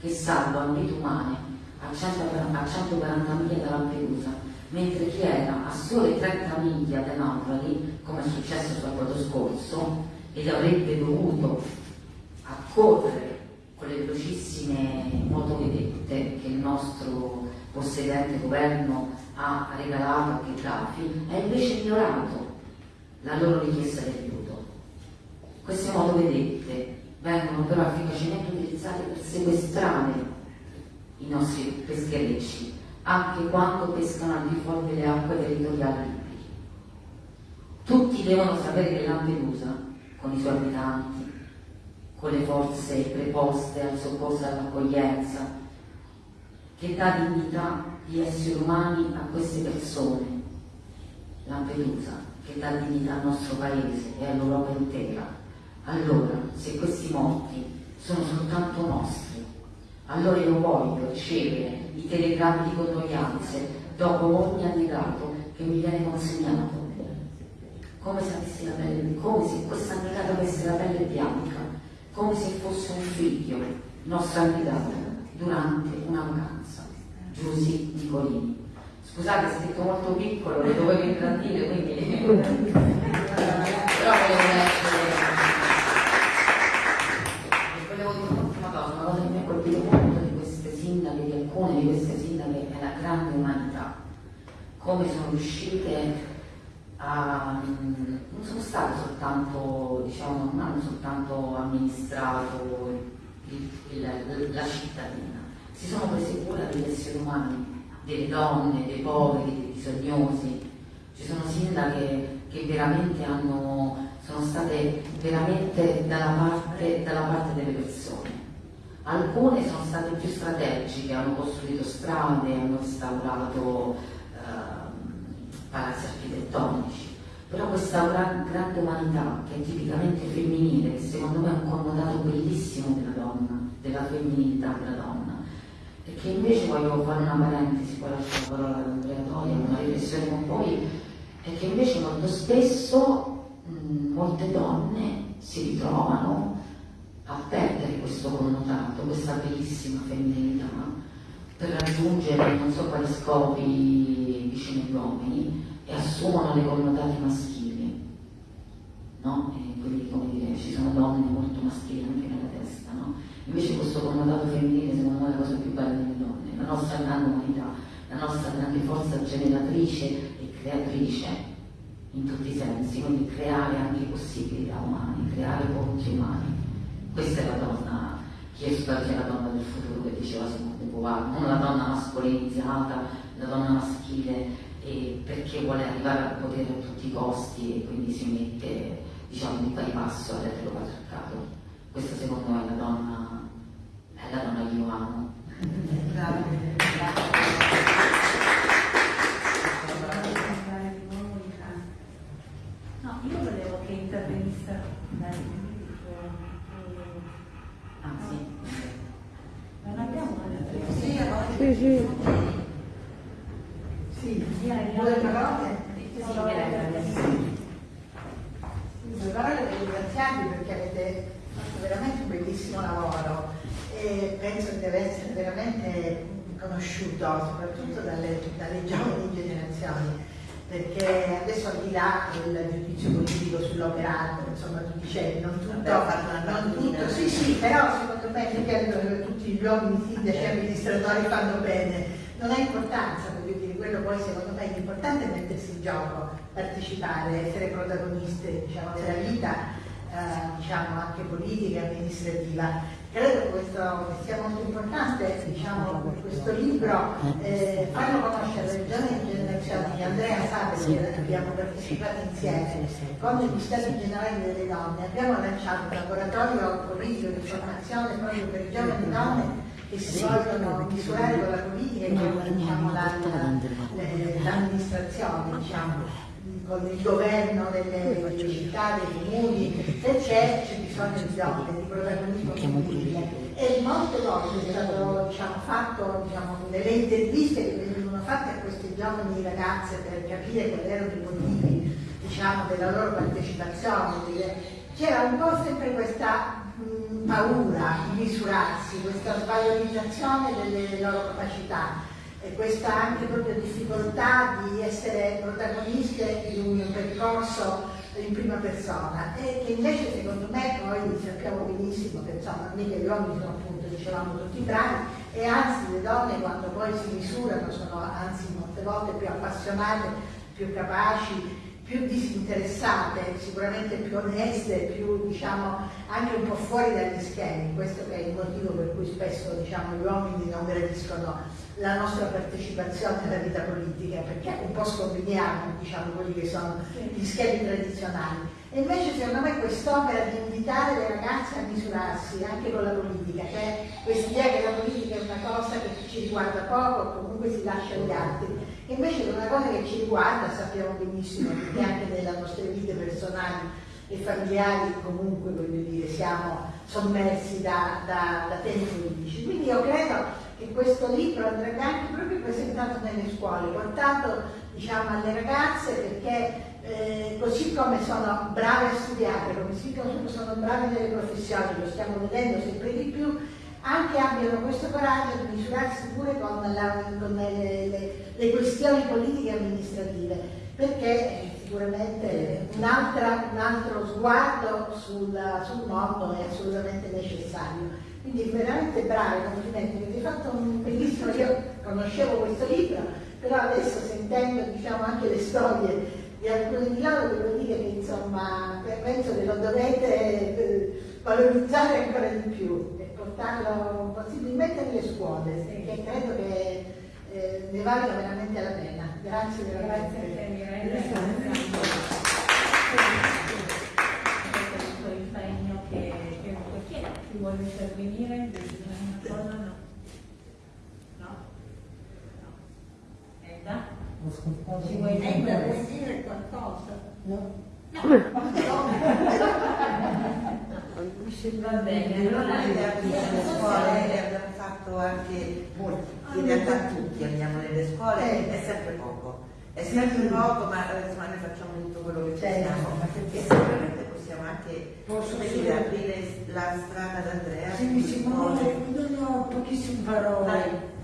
che salvano vite umane a 140 miglia da Lampedusa, mentre chi era a sole 30 miglia da Napoli, come è successo sabato scorso, ed avrebbe dovuto accorrere con le velocissime motovedette che il nostro possedente governo ha regalato a Gheddafi, ha invece ignorato la loro richiesta di aiuto. Queste motovedette vengono però efficacemente utilizzate per sequestrare i nostri pescherecci, anche quando pescano al di fuori delle acque territoriali libiche. Tutti devono sapere che Lampedusa, con i suoi abitanti, con le forze preposte al soccorso e all'accoglienza, che dà dignità di esseri umani a queste persone, Lampedusa, che dà dignità al nostro paese e all'Europa intera. Allora, se questi morti sono soltanto nostri, allora io voglio ricevere i telegrammi di condoglianze dopo ogni annegato che mi viene consegnato. Come se avessi la pelle, come se questa annegata avesse la pelle bianca, come se fosse un figlio nostro annegato durante una vacanza. Giusy Nicolini. Scusate, è scritto molto piccolo, lo dovevo ingrandire, quindi... [LAUGHS] Però volevo leggere... Volevo dire un'ultima cosa, una cosa che mi ha colpito molto di queste sindache, di alcune di queste sindache, è la grande umanità. Come sono riuscite a... non sono state soltanto, diciamo, non hanno soltanto amministrato il, il, la cittadina, si sono prese cura degli esseri umani, delle donne, dei poveri, dei bisognosi. Ci sono sindache che veramente hanno, sono state veramente dalla parte, dalla parte delle persone. Alcune sono state più strategiche, hanno costruito strade, hanno instaurato eh, architettonici, però questa grande umanità che è tipicamente femminile, che secondo me è un connotato bellissimo della donna, della femminilità della donna, e che invece voglio fare una parentesi, poi lascio la parola ad una riflessione con voi, è che invece molto spesso mh, molte donne si ritrovano a perdere questo connotato, questa bellissima femminilità, per raggiungere non so quali scopi vicino agli uomini e assumono dei connotati maschili. No? E quindi come dire, ci sono donne molto maschili anche nella testa, no? Invece questo connotato femminile secondo me è la cosa più bella delle donne, la nostra grande umanità, la nostra grande forza generatrice e creatrice in tutti i sensi, quindi creare anche possibilità umani, creare ponti umani. Questa è la donna, chiesto che è la donna del futuro che diceva Simone de Beauvoir, non la donna mascolinizzata, la donna maschile, eh, perché vuole arrivare al potere a tutti i costi e quindi si mette diciamo, di pari passo all'eteropatriarcato. Questa secondo me è la donna è la donna che io amo. No, io volevo che intervenisse lei. Ah sì. Non abbiamo una Sì, sì. Sì, Due due parole. Sì, grazie. Due parole per ringraziarvi perché avete fatto veramente un bellissimo lavoro e penso che deve essere veramente conosciuto soprattutto dalle, dalle giovani generazioni perché adesso al di là del giudizio politico sull'operato, insomma tu dicevi non tutto, una non tutto, sì sì, però secondo me che tutti gli uomini sindaci e amministratori fanno bene, non ha importanza, voglio dire, quello poi secondo me l'importante è mettersi in gioco, partecipare, essere protagoniste diciamo, della vita, eh, diciamo anche politica e amministrativa. Credo che questo sia molto importante, diciamo, questo libro, eh, farlo conoscere alle giovani generazioni. Andrea sa perché abbiamo partecipato insieme con gli Stati Generali delle Donne, abbiamo lanciato un laboratorio politico di formazione proprio per giovani donne che si vogliono misurare con la politica e con diciamo, le- l'amministrazione, diciamo, con il governo delle, città, dei comuni, se c'è, c'è bisogno di donne, protagonismo femminile. E molte volte stato diciamo, fatto diciamo, delle interviste che venivano fatte a queste giovani ragazze per capire quali erano i motivi diciamo, della loro partecipazione. C'era un po' sempre questa mh, paura di misurarsi, questa svalorizzazione delle loro capacità e questa anche proprio difficoltà di essere protagoniste in un percorso in prima persona e che invece secondo me poi sappiamo benissimo che insomma mica gli uomini sono appunto dicevamo tutti bravi e anzi le donne quando poi si misurano sono anzi molte volte più appassionate, più capaci, più disinteressate, sicuramente più oneste, più diciamo anche un po' fuori dagli schemi, questo è il motivo per cui spesso diciamo, gli uomini non gradiscono la nostra partecipazione alla vita politica, perché un po' scombiniamo diciamo, quelli che sono gli schemi tradizionali. E invece secondo me quest'opera di invitare le ragazze a misurarsi anche con la politica, cioè questa idea che la politica è una cosa che ci riguarda poco, comunque si lascia agli altri, invece è una cosa che ci riguarda, sappiamo benissimo, perché anche nelle nostre vite personali e familiari comunque voglio dire, siamo sommersi da, da, da temi politici. Quindi io credo che questo libro andrebbe anche proprio presentato nelle scuole, portato diciamo, alle ragazze perché eh, così come sono brave a studiare, così come sono brave nelle professioni, lo stiamo vedendo sempre di più, anche abbiano questo coraggio di misurarsi pure con, la, con le, le, le, questioni politiche e amministrative, perché sicuramente un, un altro sguardo sul, sul, mondo è assolutamente necessario. Quindi veramente bravi, complimenti, avete fatto un bellissimo, io conoscevo questo libro, però adesso sentendo diciamo, anche le storie di alcuni di loro devo dire che insomma penso che lo dovete eh, valorizzare ancora di più portarlo possibilmente nelle scuole, sì. perché credo che eh, ne valga veramente la pena. Grazie veramente. Grazie a te Mirella. questo impegno che, che perché chi vuole intervenire una cosa no. No? No. Edda? Ci vuoi dire qualcosa? No. Va bene, allora nelle scuole abbiamo fatto anche molti, in realtà tutti andiamo nelle scuole, è sempre poco. È sempre poco, ma insomma noi facciamo tutto quello che possiamo, perché sicuramente possiamo anche Posso dire, aprire la strada ad Andrea. Sì, Simone, non ho pochissime parole.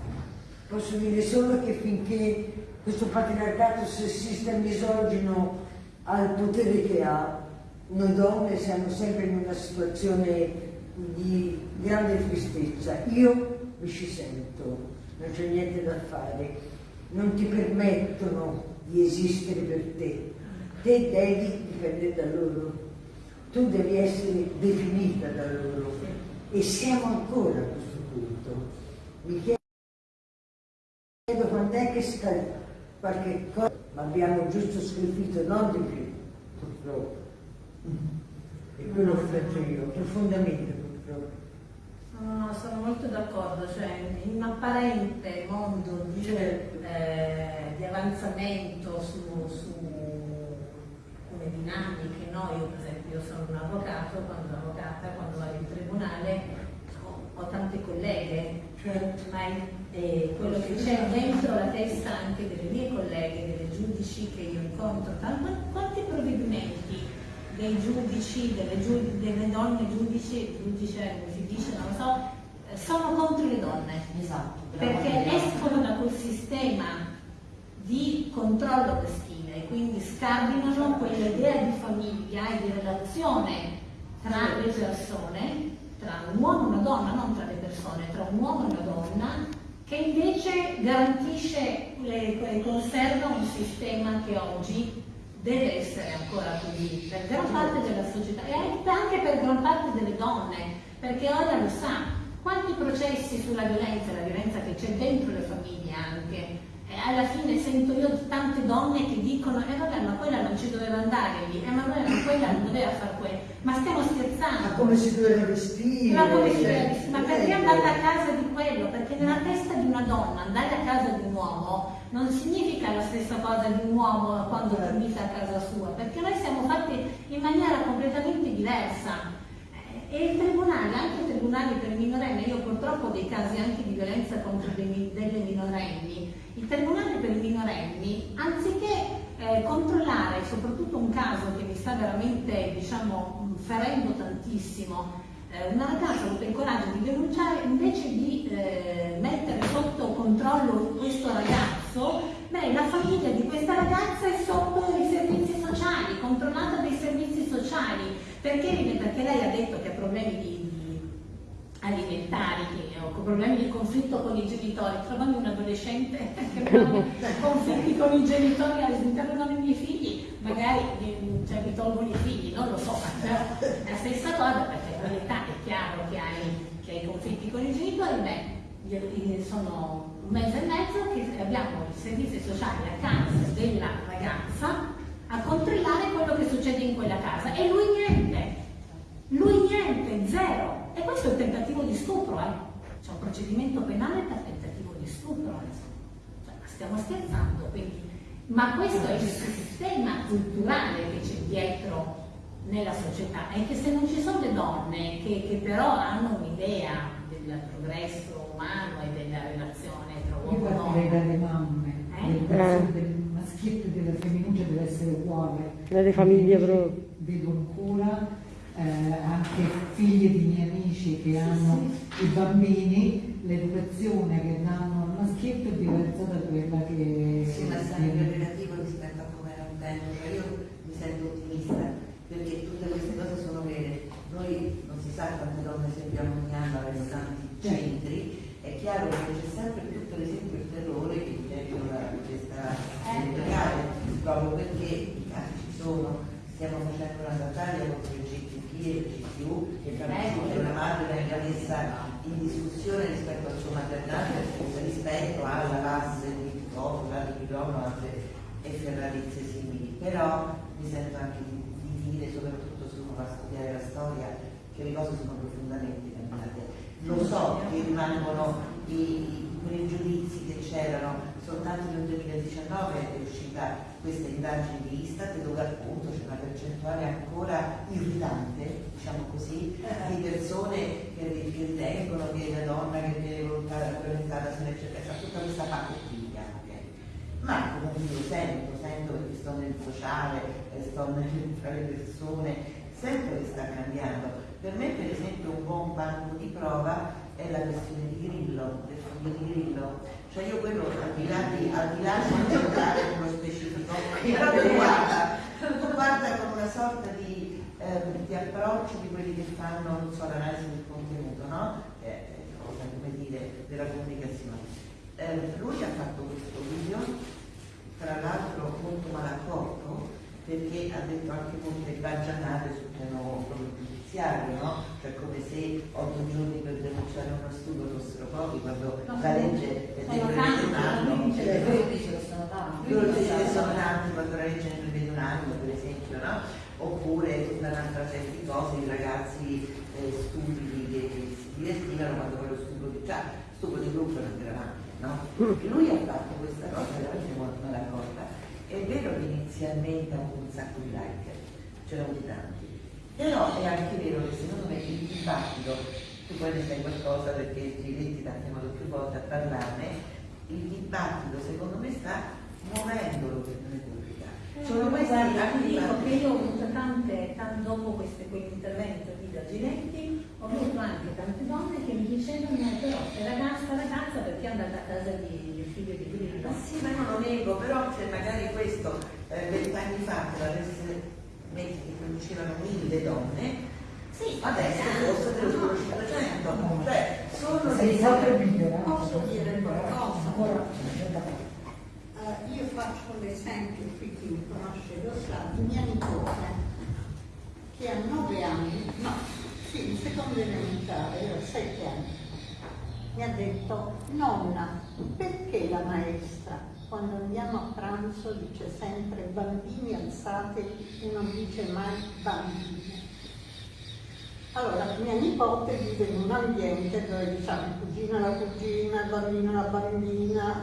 Posso dire solo che finché questo patriarcato sessista e misogino al potere che ha, noi donne siamo sempre in una situazione di grande tristezza. Io mi ci sento, non c'è niente da fare, non ti permettono di esistere per te, te devi dipendere da loro, tu devi essere definita da loro e siamo ancora a questo punto. Mi chiedo quando è che sta qualche cosa, ma abbiamo giusto scolpito, non di più, purtroppo. E quello che faccio io, profondamente purtroppo. No, sono molto d'accordo, cioè in un apparente mondo di, certo. eh, di avanzamento su, su come dinamiche, no? Io per esempio io sono un avvocato, quando avvocata, quando vado in tribunale ho, ho tante colleghe, certo. ma eh, quello che c'è dentro la testa anche delle mie colleghe, delle giudici che io incontro, quanti provvedimenti dei giudici, delle, giu delle donne giudici, giudice come si dice, non lo so, eh, sono contro le donne. Esatto. Perché escono da quel sistema di controllo maschile e quindi scardinano quell'idea di famiglia e di relazione tra le persone, tra un uomo e una donna, non tra le persone, tra un uomo e una donna, che invece garantisce e conserva un sistema che oggi deve essere ancora così per gran parte della società e anche per gran parte delle donne, perché ora lo sa quanti processi sulla violenza, la violenza che c'è dentro le famiglie anche, alla fine sento io tante donne che dicono eh vabbè ma quella non ci doveva andare lì, eh ma quella non doveva fare quello, ma stiamo scherzando. Ma come si doveva vestire? Ma come si doveva vestire? Ma perché è andata a casa di quello? Perché nella testa di una donna andare a casa di un uomo non significa la stessa cosa di un uomo quando ti invita a casa sua, perché noi siamo fatti in maniera completamente diversa. E il tribunale, anche i tribunali per minorenni, io purtroppo ho dei casi anche di violenza contro delle minorenni, il tribunale per i minorenni, anziché eh, controllare soprattutto un caso che mi sta veramente diciamo, ferendo tantissimo, eh, una ragazza ha avuto il coraggio di denunciare invece di eh, mettere sotto controllo questo ragazzo, beh, la famiglia di questa ragazza è sotto i servizi sociali, controllata dai servizi Perché, perché lei ha detto che ha problemi di alimentari che, o problemi di conflitto con i genitori. Trovando un adolescente [LAUGHS] che ha [LAUGHS] conflitti con i genitori all'interno dei miei figli, magari cioè, mi tolgono i figli, non lo so, è la stessa cosa perché a quell'età è chiaro che hai, che hai conflitti con i genitori, beh, sono un mese e mezzo che abbiamo i servizi sociali a casa della ragazza a controllare quello che succede in quella casa e lui niente, lui niente, zero. E questo è il tentativo di stupro, eh. C'è un procedimento penale per tentativo di stupro, cioè, stiamo scherzando, quindi. Ma questo è il sistema culturale che c'è dietro nella società e che se non ci sono le donne che, che però hanno un'idea del progresso umano e della relazione tra uomo e donna. Io dalle mamme, eh? del, del maschietto e della femminuccia deve essere uguale. Nelle famiglie proprio. Vedo ancora eh, anche figlie di miei amici che hanno i bambini, l'educazione che danno al maschietto è diversa da quella che... Sì, ma sempre relativo rispetto a come era un tempo, cioè io mi sento ottimista perché tutte queste cose sono vere. Noi non si sa quante donne seguiamo ogni anno avendo tanti centri, è chiaro che c'è sempre più per esempio il terrore che dietro la richiesta legale, proprio perché i casi ci sono, stiamo facendo una battaglia contro il Il CTU che capisco che una madre venga messa in discussione rispetto al suo maternato rispetto alla base di Picotola, di Pilono e ferrarizie simili, però mi sento anche di, di dire, soprattutto se uno va a studiare la storia, che le cose sono profondamente cambiate. Lo so che rimangono i, i, quei giudizi che c'erano, soltanto nel 2019 è uscita questa indagine di Istat dove appunto c'è una percentuale ancora irritante, diciamo così, di persone che, che ritengono che la donna che viene volontariamente se ne eccetera, tutta questa parte qui anche. Ma comunque io sento, sento che sto nel sociale, sto [LAUGHS] nel, tra le persone, sento che sta cambiando. Per me per esempio un buon banco di prova è la questione di Grillo, del fondo di Grillo. Cioè io quello al di là di, al di là di giocare con lo specifico, guarda, lo guarda con una sorta di, eh, di, approccio di quelli che fanno, non so, l'analisi del contenuto, no? Che è cosa, come dire, della comunicazione. Eh, lui ha fatto questo video, tra l'altro molto malaccorto, perché ha detto anche molte baggianate sul piano giudiziario, no? Cioè come se otto giorni per denunciare uno studio fossero pochi quando no, la legge è dentro un anno. Lui dice che sono tanti. Lui dice che sono tanti quando la legge ne prevede un anno, per esempio, no? Oppure tutta un'altra serie di cose, i ragazzi eh, stupidi che si divertivano quando poi lo studio di già, studio di gruppo non eravamo, no? Lui ha fatto questa cosa veramente molto malaccorta. È vero che inizialmente ha avuto un sacco di like, c'erano di tanti, però è anche vero che secondo me il dibattito, tu poi ne sai qualcosa perché Giletti ha chiamato più volte a parlarne, il dibattito secondo me sta muovendo l'opinione pubblica. Sono questi anche dico che io ho avuto tante, tante dopo questo quell'intervento di Giletti, ho avuto anche tante donne che mi dicevano però sei ragazza, ragazza perché è andata a casa di, figlio di Grillo. Sì, ma io non lo nego, però c'è magari questo, eh, vent'anni eh, fa, che l'avesse metti che producevano mille donne, sì, adesso forse te lo 500, cioè sono dei Posso dire qualcosa? Uh, io faccio l'esempio qui chi mi conosce lo sa, di mia nipote che ha nove anni, no, sì, in seconda elementare, ho sette anni, mi ha detto, nonna, perché la maestra quando andiamo a pranzo dice sempre bambini alzatevi e non dice mai bambine. Allora, mia nipote vive in un ambiente dove diciamo cugina la cugina, bambina la bambina,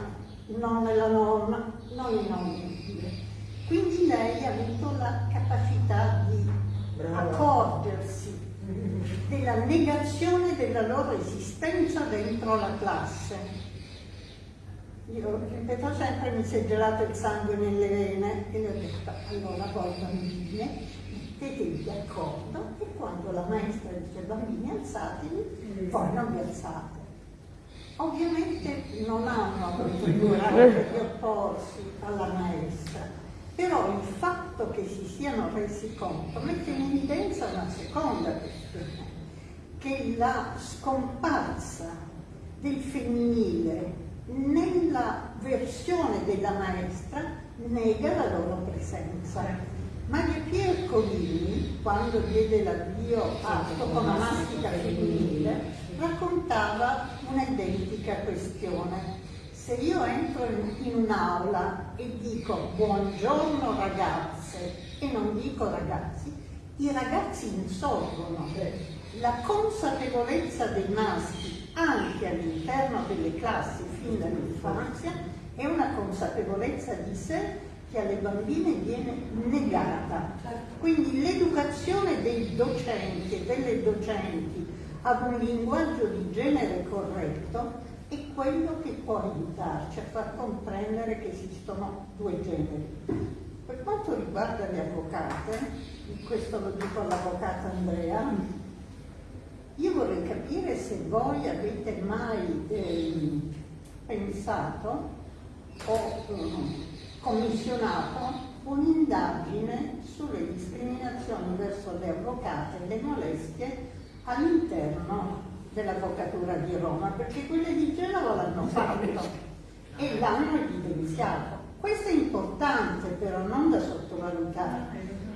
nonna la nonna, non i nonni. Quindi lei ha avuto la capacità di accorgersi della negazione della loro esistenza dentro la classe io ripeto sempre, mi si è gelato il sangue nelle vene e le ho detto, allora voi bambine, mettetevi d'accordo e quando la maestra dice bambini alzatevi, voi non vi alzate. Ovviamente non hanno avuto il coraggio di opporsi alla maestra, però il fatto che si siano resi conto, mette in evidenza una seconda questione, che la scomparsa del femminile nella versione della maestra nega la loro presenza. Maria Piercolini, quando diede l'avvio a toponomastica femminile, raccontava un'identica questione. Se io entro in un'aula e dico buongiorno ragazze e non dico ragazzi, i ragazzi insorgono. La consapevolezza dei maschi anche all'interno delle classi fin dall'infanzia è una consapevolezza di sé che alle bambine viene negata. Quindi l'educazione dei docenti e delle docenti ad un linguaggio di genere corretto è quello che può aiutarci a far comprendere che esistono due generi. Per quanto riguarda le avvocate, questo lo dico all'avvocata Andrea, io vorrei capire se voi avete mai eh, pensato o eh, commissionato un'indagine sulle discriminazioni verso le avvocate e le molestie all'interno dell'Avvocatura di Roma, perché quelle di Genova l'hanno fatto e l'hanno evidenziato. Questo è importante però non da sottovalutare,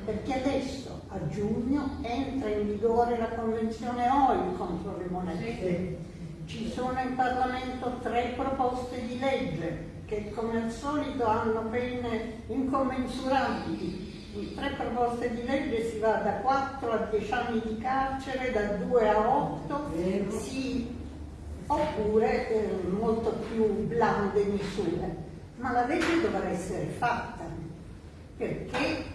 perché adesso a giugno entra in vigore la Convenzione OIL contro le molestie. Ci sono in Parlamento tre proposte di legge che come al solito hanno pene incommensurabili. In tre proposte di legge si va da 4 a 10 anni di carcere, da 2 a 8, sì, oppure eh, molto più blande misure. Ma la legge dovrà essere fatta, perché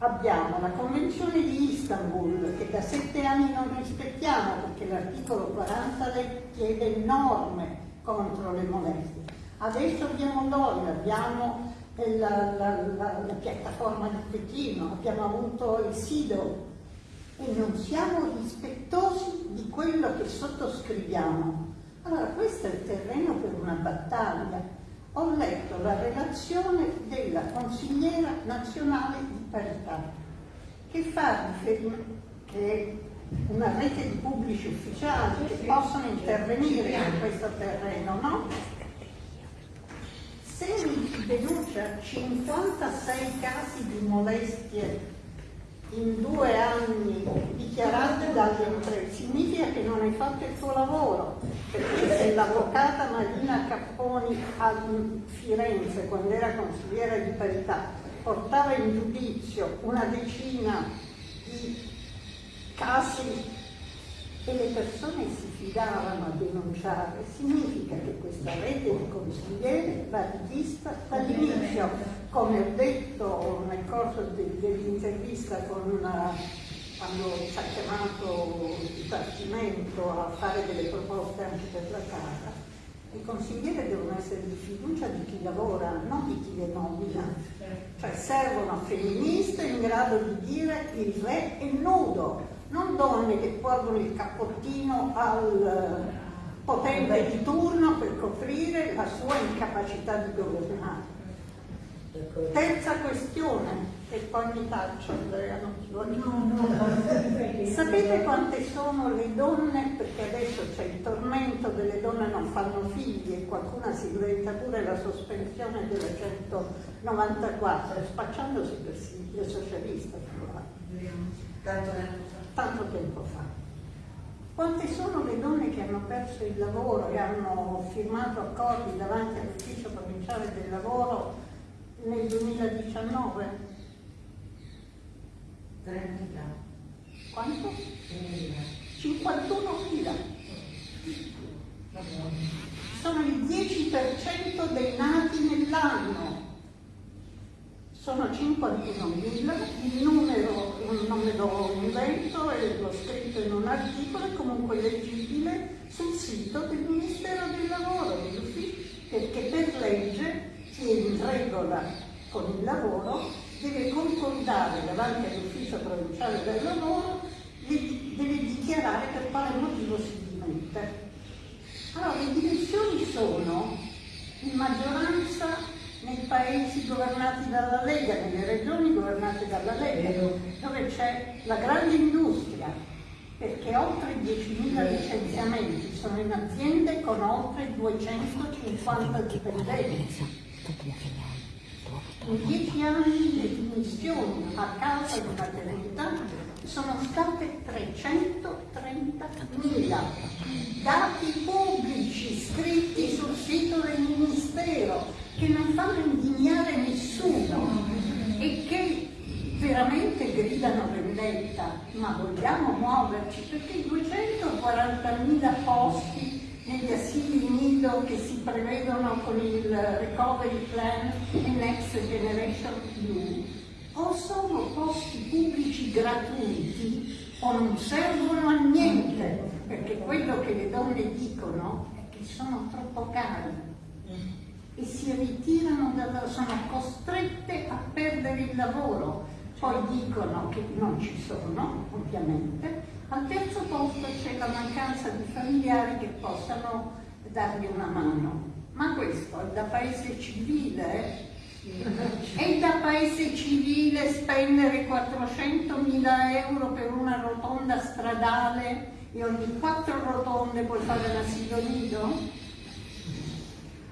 abbiamo la Convenzione di Istanbul che da sette anni non rispettiamo perché l'articolo 40 chiede norme contro le molestie. Adesso abbiamo l'OIL, abbiamo la, la, la, la, piattaforma di Pechino, abbiamo avuto il SIDO e non siamo rispettosi di quello che sottoscriviamo. Allora questo è il terreno per una battaglia. Ho letto la relazione della consigliera nazionale di parità che fa una rete di pubblici ufficiali che possono intervenire in questo terreno, no? se mi denuncia 56 casi di molestie in due anni dichiarati dalle imprese, significa che non hai fatto il tuo lavoro, perché se l'avvocata Marina Capponi a Firenze, quando era consigliera di parità, portava in giudizio una decina di casi e le persone si fidavano a denunciare, significa che questa rete di consiglieri va rivista dall'inizio, come ho detto nel corso de, dell'intervista quando ci ha chiamato il Dipartimento a fare delle proposte anche per la Casa, i consiglieri devono essere di fiducia di chi lavora, non di chi le nomina. Cioè servono femministe in grado di dire il re è nudo, non donne che portano il cappottino al potente di turno per coprire la sua incapacità di governare. Terza questione, e poi mi taccio Andrea, non. No, no. Sapete quante sono le donne, perché adesso c'è il tormento delle donne non fanno figli e qualcuna si inventa pure la sospensione della 194, spacciandosi per il socialista. Tanto tempo fa. Quante sono le donne che hanno perso il lavoro e hanno firmato accordi davanti all'ufficio provinciale del lavoro nel 2019? 30.000. Quanto? 51.000. Sono il 10% dei nati nell'anno sono 51.000, il numero non me lo invento e l'ho scritto in un articolo, è comunque leggibile sul sito del Ministero del Lavoro, perché per legge in regola con il lavoro deve concordare davanti all'ufficio provinciale del lavoro, deve dichiarare per quale motivo si dimette. Allora, le dimensioni sono in maggioranza nei paesi governati dalla Lega, nelle regioni governate dalla Lega, dove c'è la grande industria, perché oltre 10.000 licenziamenti sono in aziende con oltre 250 dipendenti. In dieci anni le dimissioni a causa di maternità sono state 330.000. Dati pubblici scritti sul sito del Ministero che non fanno indignare nessuno e che veramente gridano vendetta, ma vogliamo muoverci perché i 240.000 posti negli asili nido che si prevedono con il recovery plan e Next Generation EU o sono posti pubblici gratuiti o non servono a niente, perché quello che le donne dicono è che sono troppo cari e si ritirano dalla, sono costrette a perdere il lavoro, poi dicono che non ci sono, ovviamente. Al terzo posto c'è la mancanza di familiari che possano dargli una mano. Ma questo è da paese civile? È da paese civile spendere 400.000 euro per una rotonda stradale e ogni quattro rotonde puoi fare l'asilo nido?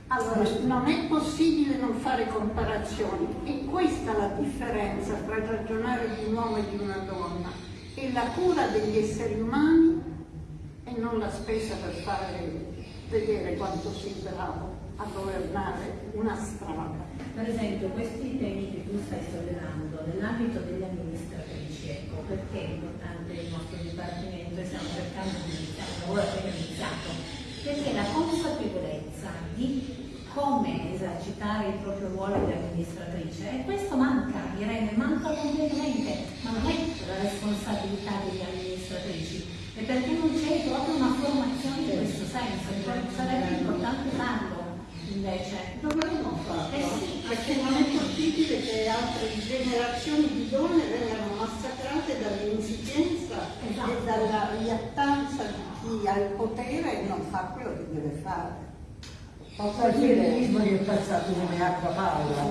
Allora, non è possibile non fare comparazioni e questa è la differenza tra ragionare di un uomo e di una donna. È la cura degli esseri umani e non la spesa per fare vedere quanto sei bravo a governare una strada. Per esempio, questi temi che tu stai sollevando nell'ambito delle amministratrici, ecco, perché è importante il nostro dipartimento e stiamo cercando di iniziare un lavoro appena iniziato? Perché la consapevolezza di come esercitare il proprio ruolo di amministratrice e questo manca, direi, manca completamente, ma non è la responsabilità delle amministratrici, è perché non c'è proprio una formazione in questo senso, cioè sarebbe importante farlo invece. Dovremmo farlo, Eh sì, perché non è possibile che altre generazioni di donne vengano massacrate dall'insufficienza Esatto. e dalla riattanza di chi ha il potere e non fa quello che deve fare. Posso dire che è passato come acqua paura.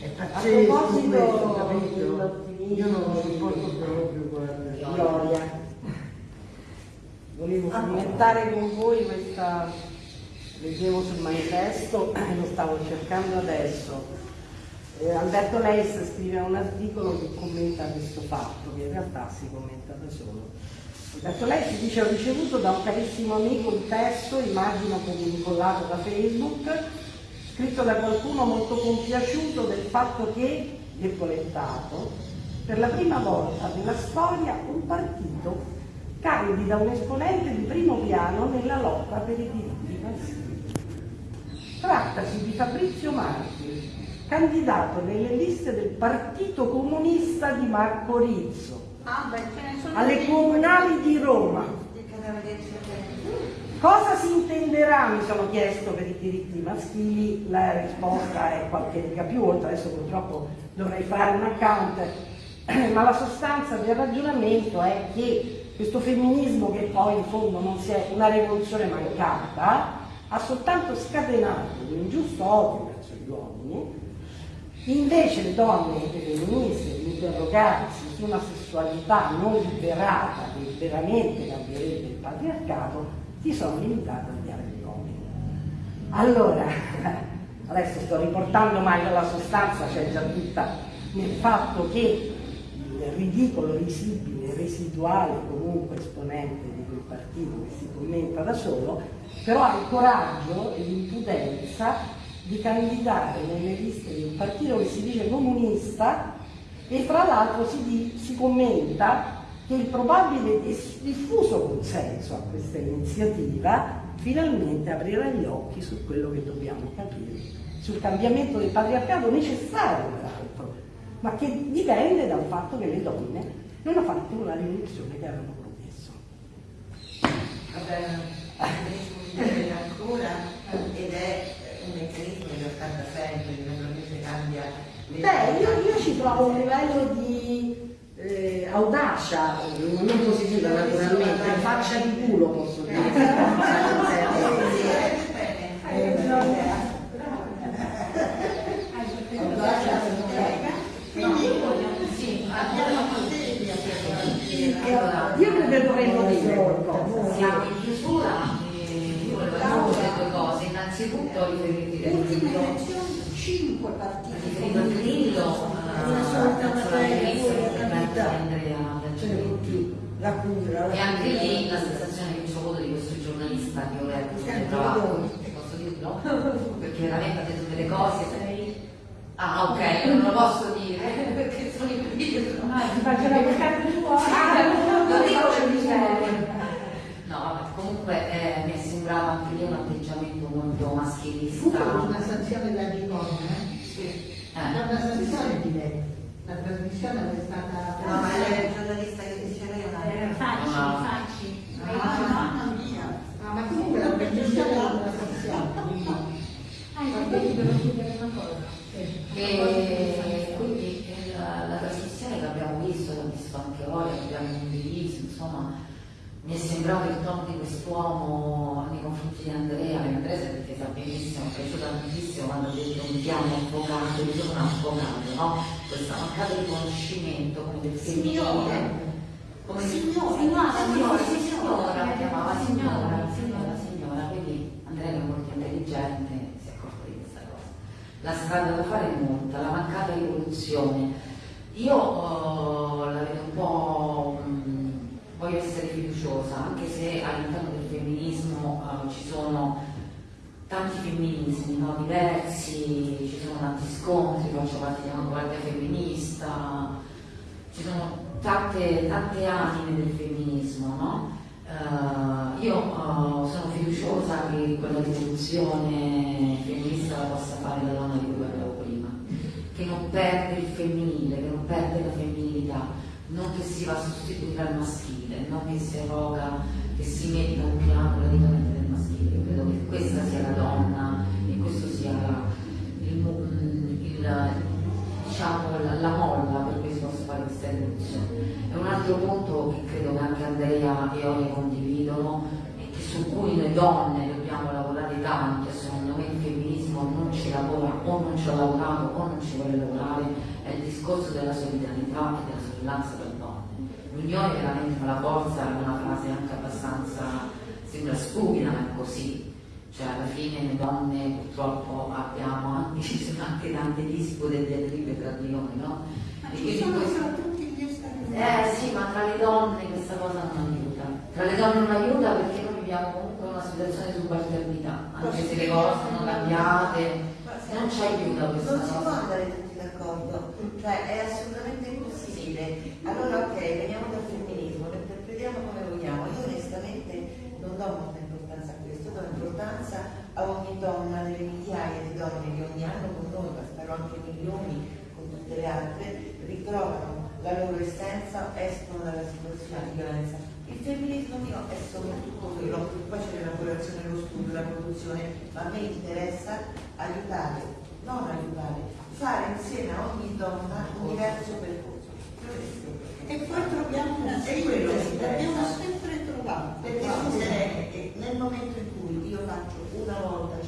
È A pazzesco proposito questo, capito? Io non lo sopporto proprio, guarda. Gloria, volevo commentare con voi questa, leggevo sul manifesto e [COUGHS] lo stavo cercando adesso. Eh, Alberto Leis scrive un articolo che commenta questo fatto, che in realtà si commenta da solo. Alberto Leis dice ho ricevuto da un carissimo amico un testo, immagino che incollato da Facebook, scritto da qualcuno molto compiaciuto del fatto che, virgolettato, per la prima volta nella storia un partito candida un esponente di primo piano nella lotta per i diritti maschili. Trattasi di Fabrizio Marchi, candidato nelle liste del Partito Comunista di Marco Rizzo, Ah, beh, alle comunali di Roma. Cosa si intenderà, mi sono chiesto, per i diritti maschili? La risposta è qualche riga più, oltre adesso purtroppo dovrei fare un account, [CLEARS THROAT] ma la sostanza del ragionamento è che questo femminismo, che poi in fondo non si è una rivoluzione mancata, ha soltanto scatenato un ingiusto odio verso gli uomini, invece le donne femministe di interrogarsi su una sessualità non liberata che veramente cambierebbe il patriarcato, si sono limitate a odiare gli uomini. Allora, [LAUGHS] adesso sto riportando ma la sostanza c'è già tutta nel fatto che il ridicolo, risibile, residuale comunque esponente di quel partito che si commenta da solo, però ha il coraggio e l'impudenza di candidare nelle liste di un partito che si dice comunista e fra l'altro si, si commenta che il probabile diffuso consenso a questa iniziativa finalmente aprirà gli occhi su quello che dobbiamo capire, sul cambiamento del patriarcato necessario peraltro, ma che dipende dal fatto che le donne non hanno fatto una rivoluzione che avevano promesso. Vabbè, ancora ed è un meccanismo di 80 sempre che naturalmente cambia le Beh, io, io ci trovo un livello di eh, audacia, non positiva naturalmente, faccia di culo posso dire. Io credo che dovremmo dire tutto riferiti Ultime elezioni, cinque partiti Grillo, Una sorta eh, di cattività. Andrea Cioè, la cura, E anche lì la sensazione che mi sono avuto di questo giornalista che ho letto travaglio, noi. posso dirlo? Perché veramente ha detto delle cose. Ah ok, non lo posso dire [LAUGHS] perché sono in video. Ah, ti faccio l'avvocato tuo? Ah, non non dico dico che mi che serve. No, vabbè, comunque eh, mi è sembrato anche lì un molto Fu maschilista. una sanzione da Gimone, Eh. è una sanzione di lei. La trasmissione è stata... No, ma lei è giornalista che diceva io una Eh, Facci, Ah. facci. Ah, mamma mia! Ah, ma comunque la trasmissione è una sanzione. Ah, io devo chiedere una cosa. E quindi eh, la, la trasmissione che abbiamo visto, l'ho visto anche voi, l'abbiamo condiviso, insomma, mi è sembrato il tono di quest'uomo nei confronti di Andrea, che Andrea si è difesa è piaciuto tantissimo quando ha detto mi chiamo avvocato, io sono un avvocato, no? Questa mancata riconoscimento come del femminile. Come Signora, signora, signora, signora, chiamava signora, signora, signora, quindi Andrea che è molto intelligente si è accorto di questa cosa. La strada da fare è molta, la mancata rivoluzione. Io eh, la vedo un po', mh, voglio essere fiduciosa, anche se all'interno del femminismo eh, ci sono tanti femminismi no? diversi, ci sono tanti scontri, faccio parte di una guardia femminista, ci sono tante, tante anime del femminismo, no? Eh, io eh, sono fiduciosa che quella rivoluzione femminista la possa fare la donna di cui parlavo prima, che non perde il femminile, che non perde la femminilità, non che si va a sostituire al maschile, non che si evoca, che si metta un piano radicalmente del credo che questa sia la donna e questo sia il, il- diciamo, la, la molla per cui si possa fare questa rivoluzione. E un altro punto che credo che anche Andrea e Olia condividono e che su cui noi donne dobbiamo lavorare tanto e secondo me il femminismo non ci lavora o non ci ha lavorato o non ci vuole lavorare è il discorso della solidarietà e della sorellanza tra donne. L'unione veramente fa la forza è una frase anche abbastanza, sembra stupida ma è così. Cioè alla fine le donne purtroppo abbiamo anche, ci sono anche tante dispute e diatribe tra di noi, no? Ma E ci sono questo- tutti gli stati eh sì, ma tra le donne questa cosa non aiuta. Tra le donne non aiuta perché noi viviamo comunque una situazione di subalternità, anche se le cose sono cambiate, non ci aiuta questa Non si può cosa. andare tutti d'accordo, cioè è assolutamente impossibile. Allora ok, veniamo dal femminismo, lo interpretiamo come vogliamo. Io onestamente non do molta importanza a questo, do importanza a ogni donna, nelle migliaia di donne che ogni anno con noi, ma spero anche milioni con tutte le altre, ritrovano la loro essenza, escono dalla situazione di violenza. Il femminismo mio è soprattutto quello, poi c'è l'elaborazione, lo studio, la produzione, ma a me interessa aiutare, non aiutare, fare insieme a ogni donna un diverso percorso. E poi troviamo una quello l'abbiamo eh. sempre trovato. Perché che nel momento in cui io faccio una volta,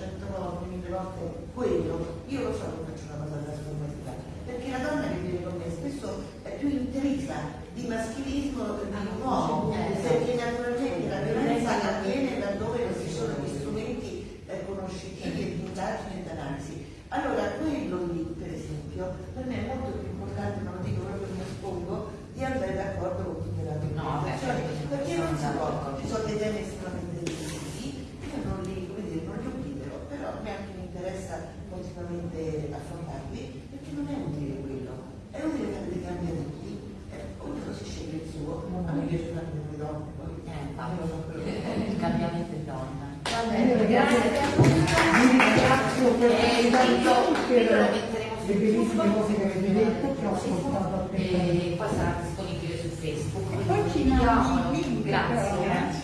volte, quello, io lo so che faccio una cosa trasformativa. Perché la donna che viene con me spesso è più intrisa di maschilismo di un uomo, perché naturalmente la violenza avviene laddove non ci sono gli strumenti eh, conoscitivi e di indagine e di analisi. Allora quello lì, per esempio, per me è molto più importante, ma lo dico proprio come espongo, di andare d'accordo con tutte le altre No, beh, organizzazioni, perché non si sono può, d'accordo. ci sono dei temi estremamente decisivi, io non li, come dire, non li obliterò, però a me anche mi interessa continuamente affrontarli, perché non è utile quello, è utile fare dei cambiamenti, eh, ognuno si sceglie il suo, a me piace fare delle donne, poi Eh, io lo so quello che Il cambiamento è donna. Va Io bene, grazie. Vi ringrazio per E per quindi io- io lo metteremo le bellissime cose che avete detto, che ho ascoltato attentamente. E poi sarà disponibile su Facebook. E quindi poi ci condividiamo. mandi il link, Grazie, però. grazie.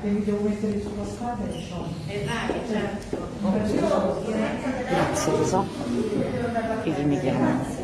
Che vi devo mettere sulla strada e so. E vai, certo. Grazie. Rosa. Che mi chiama.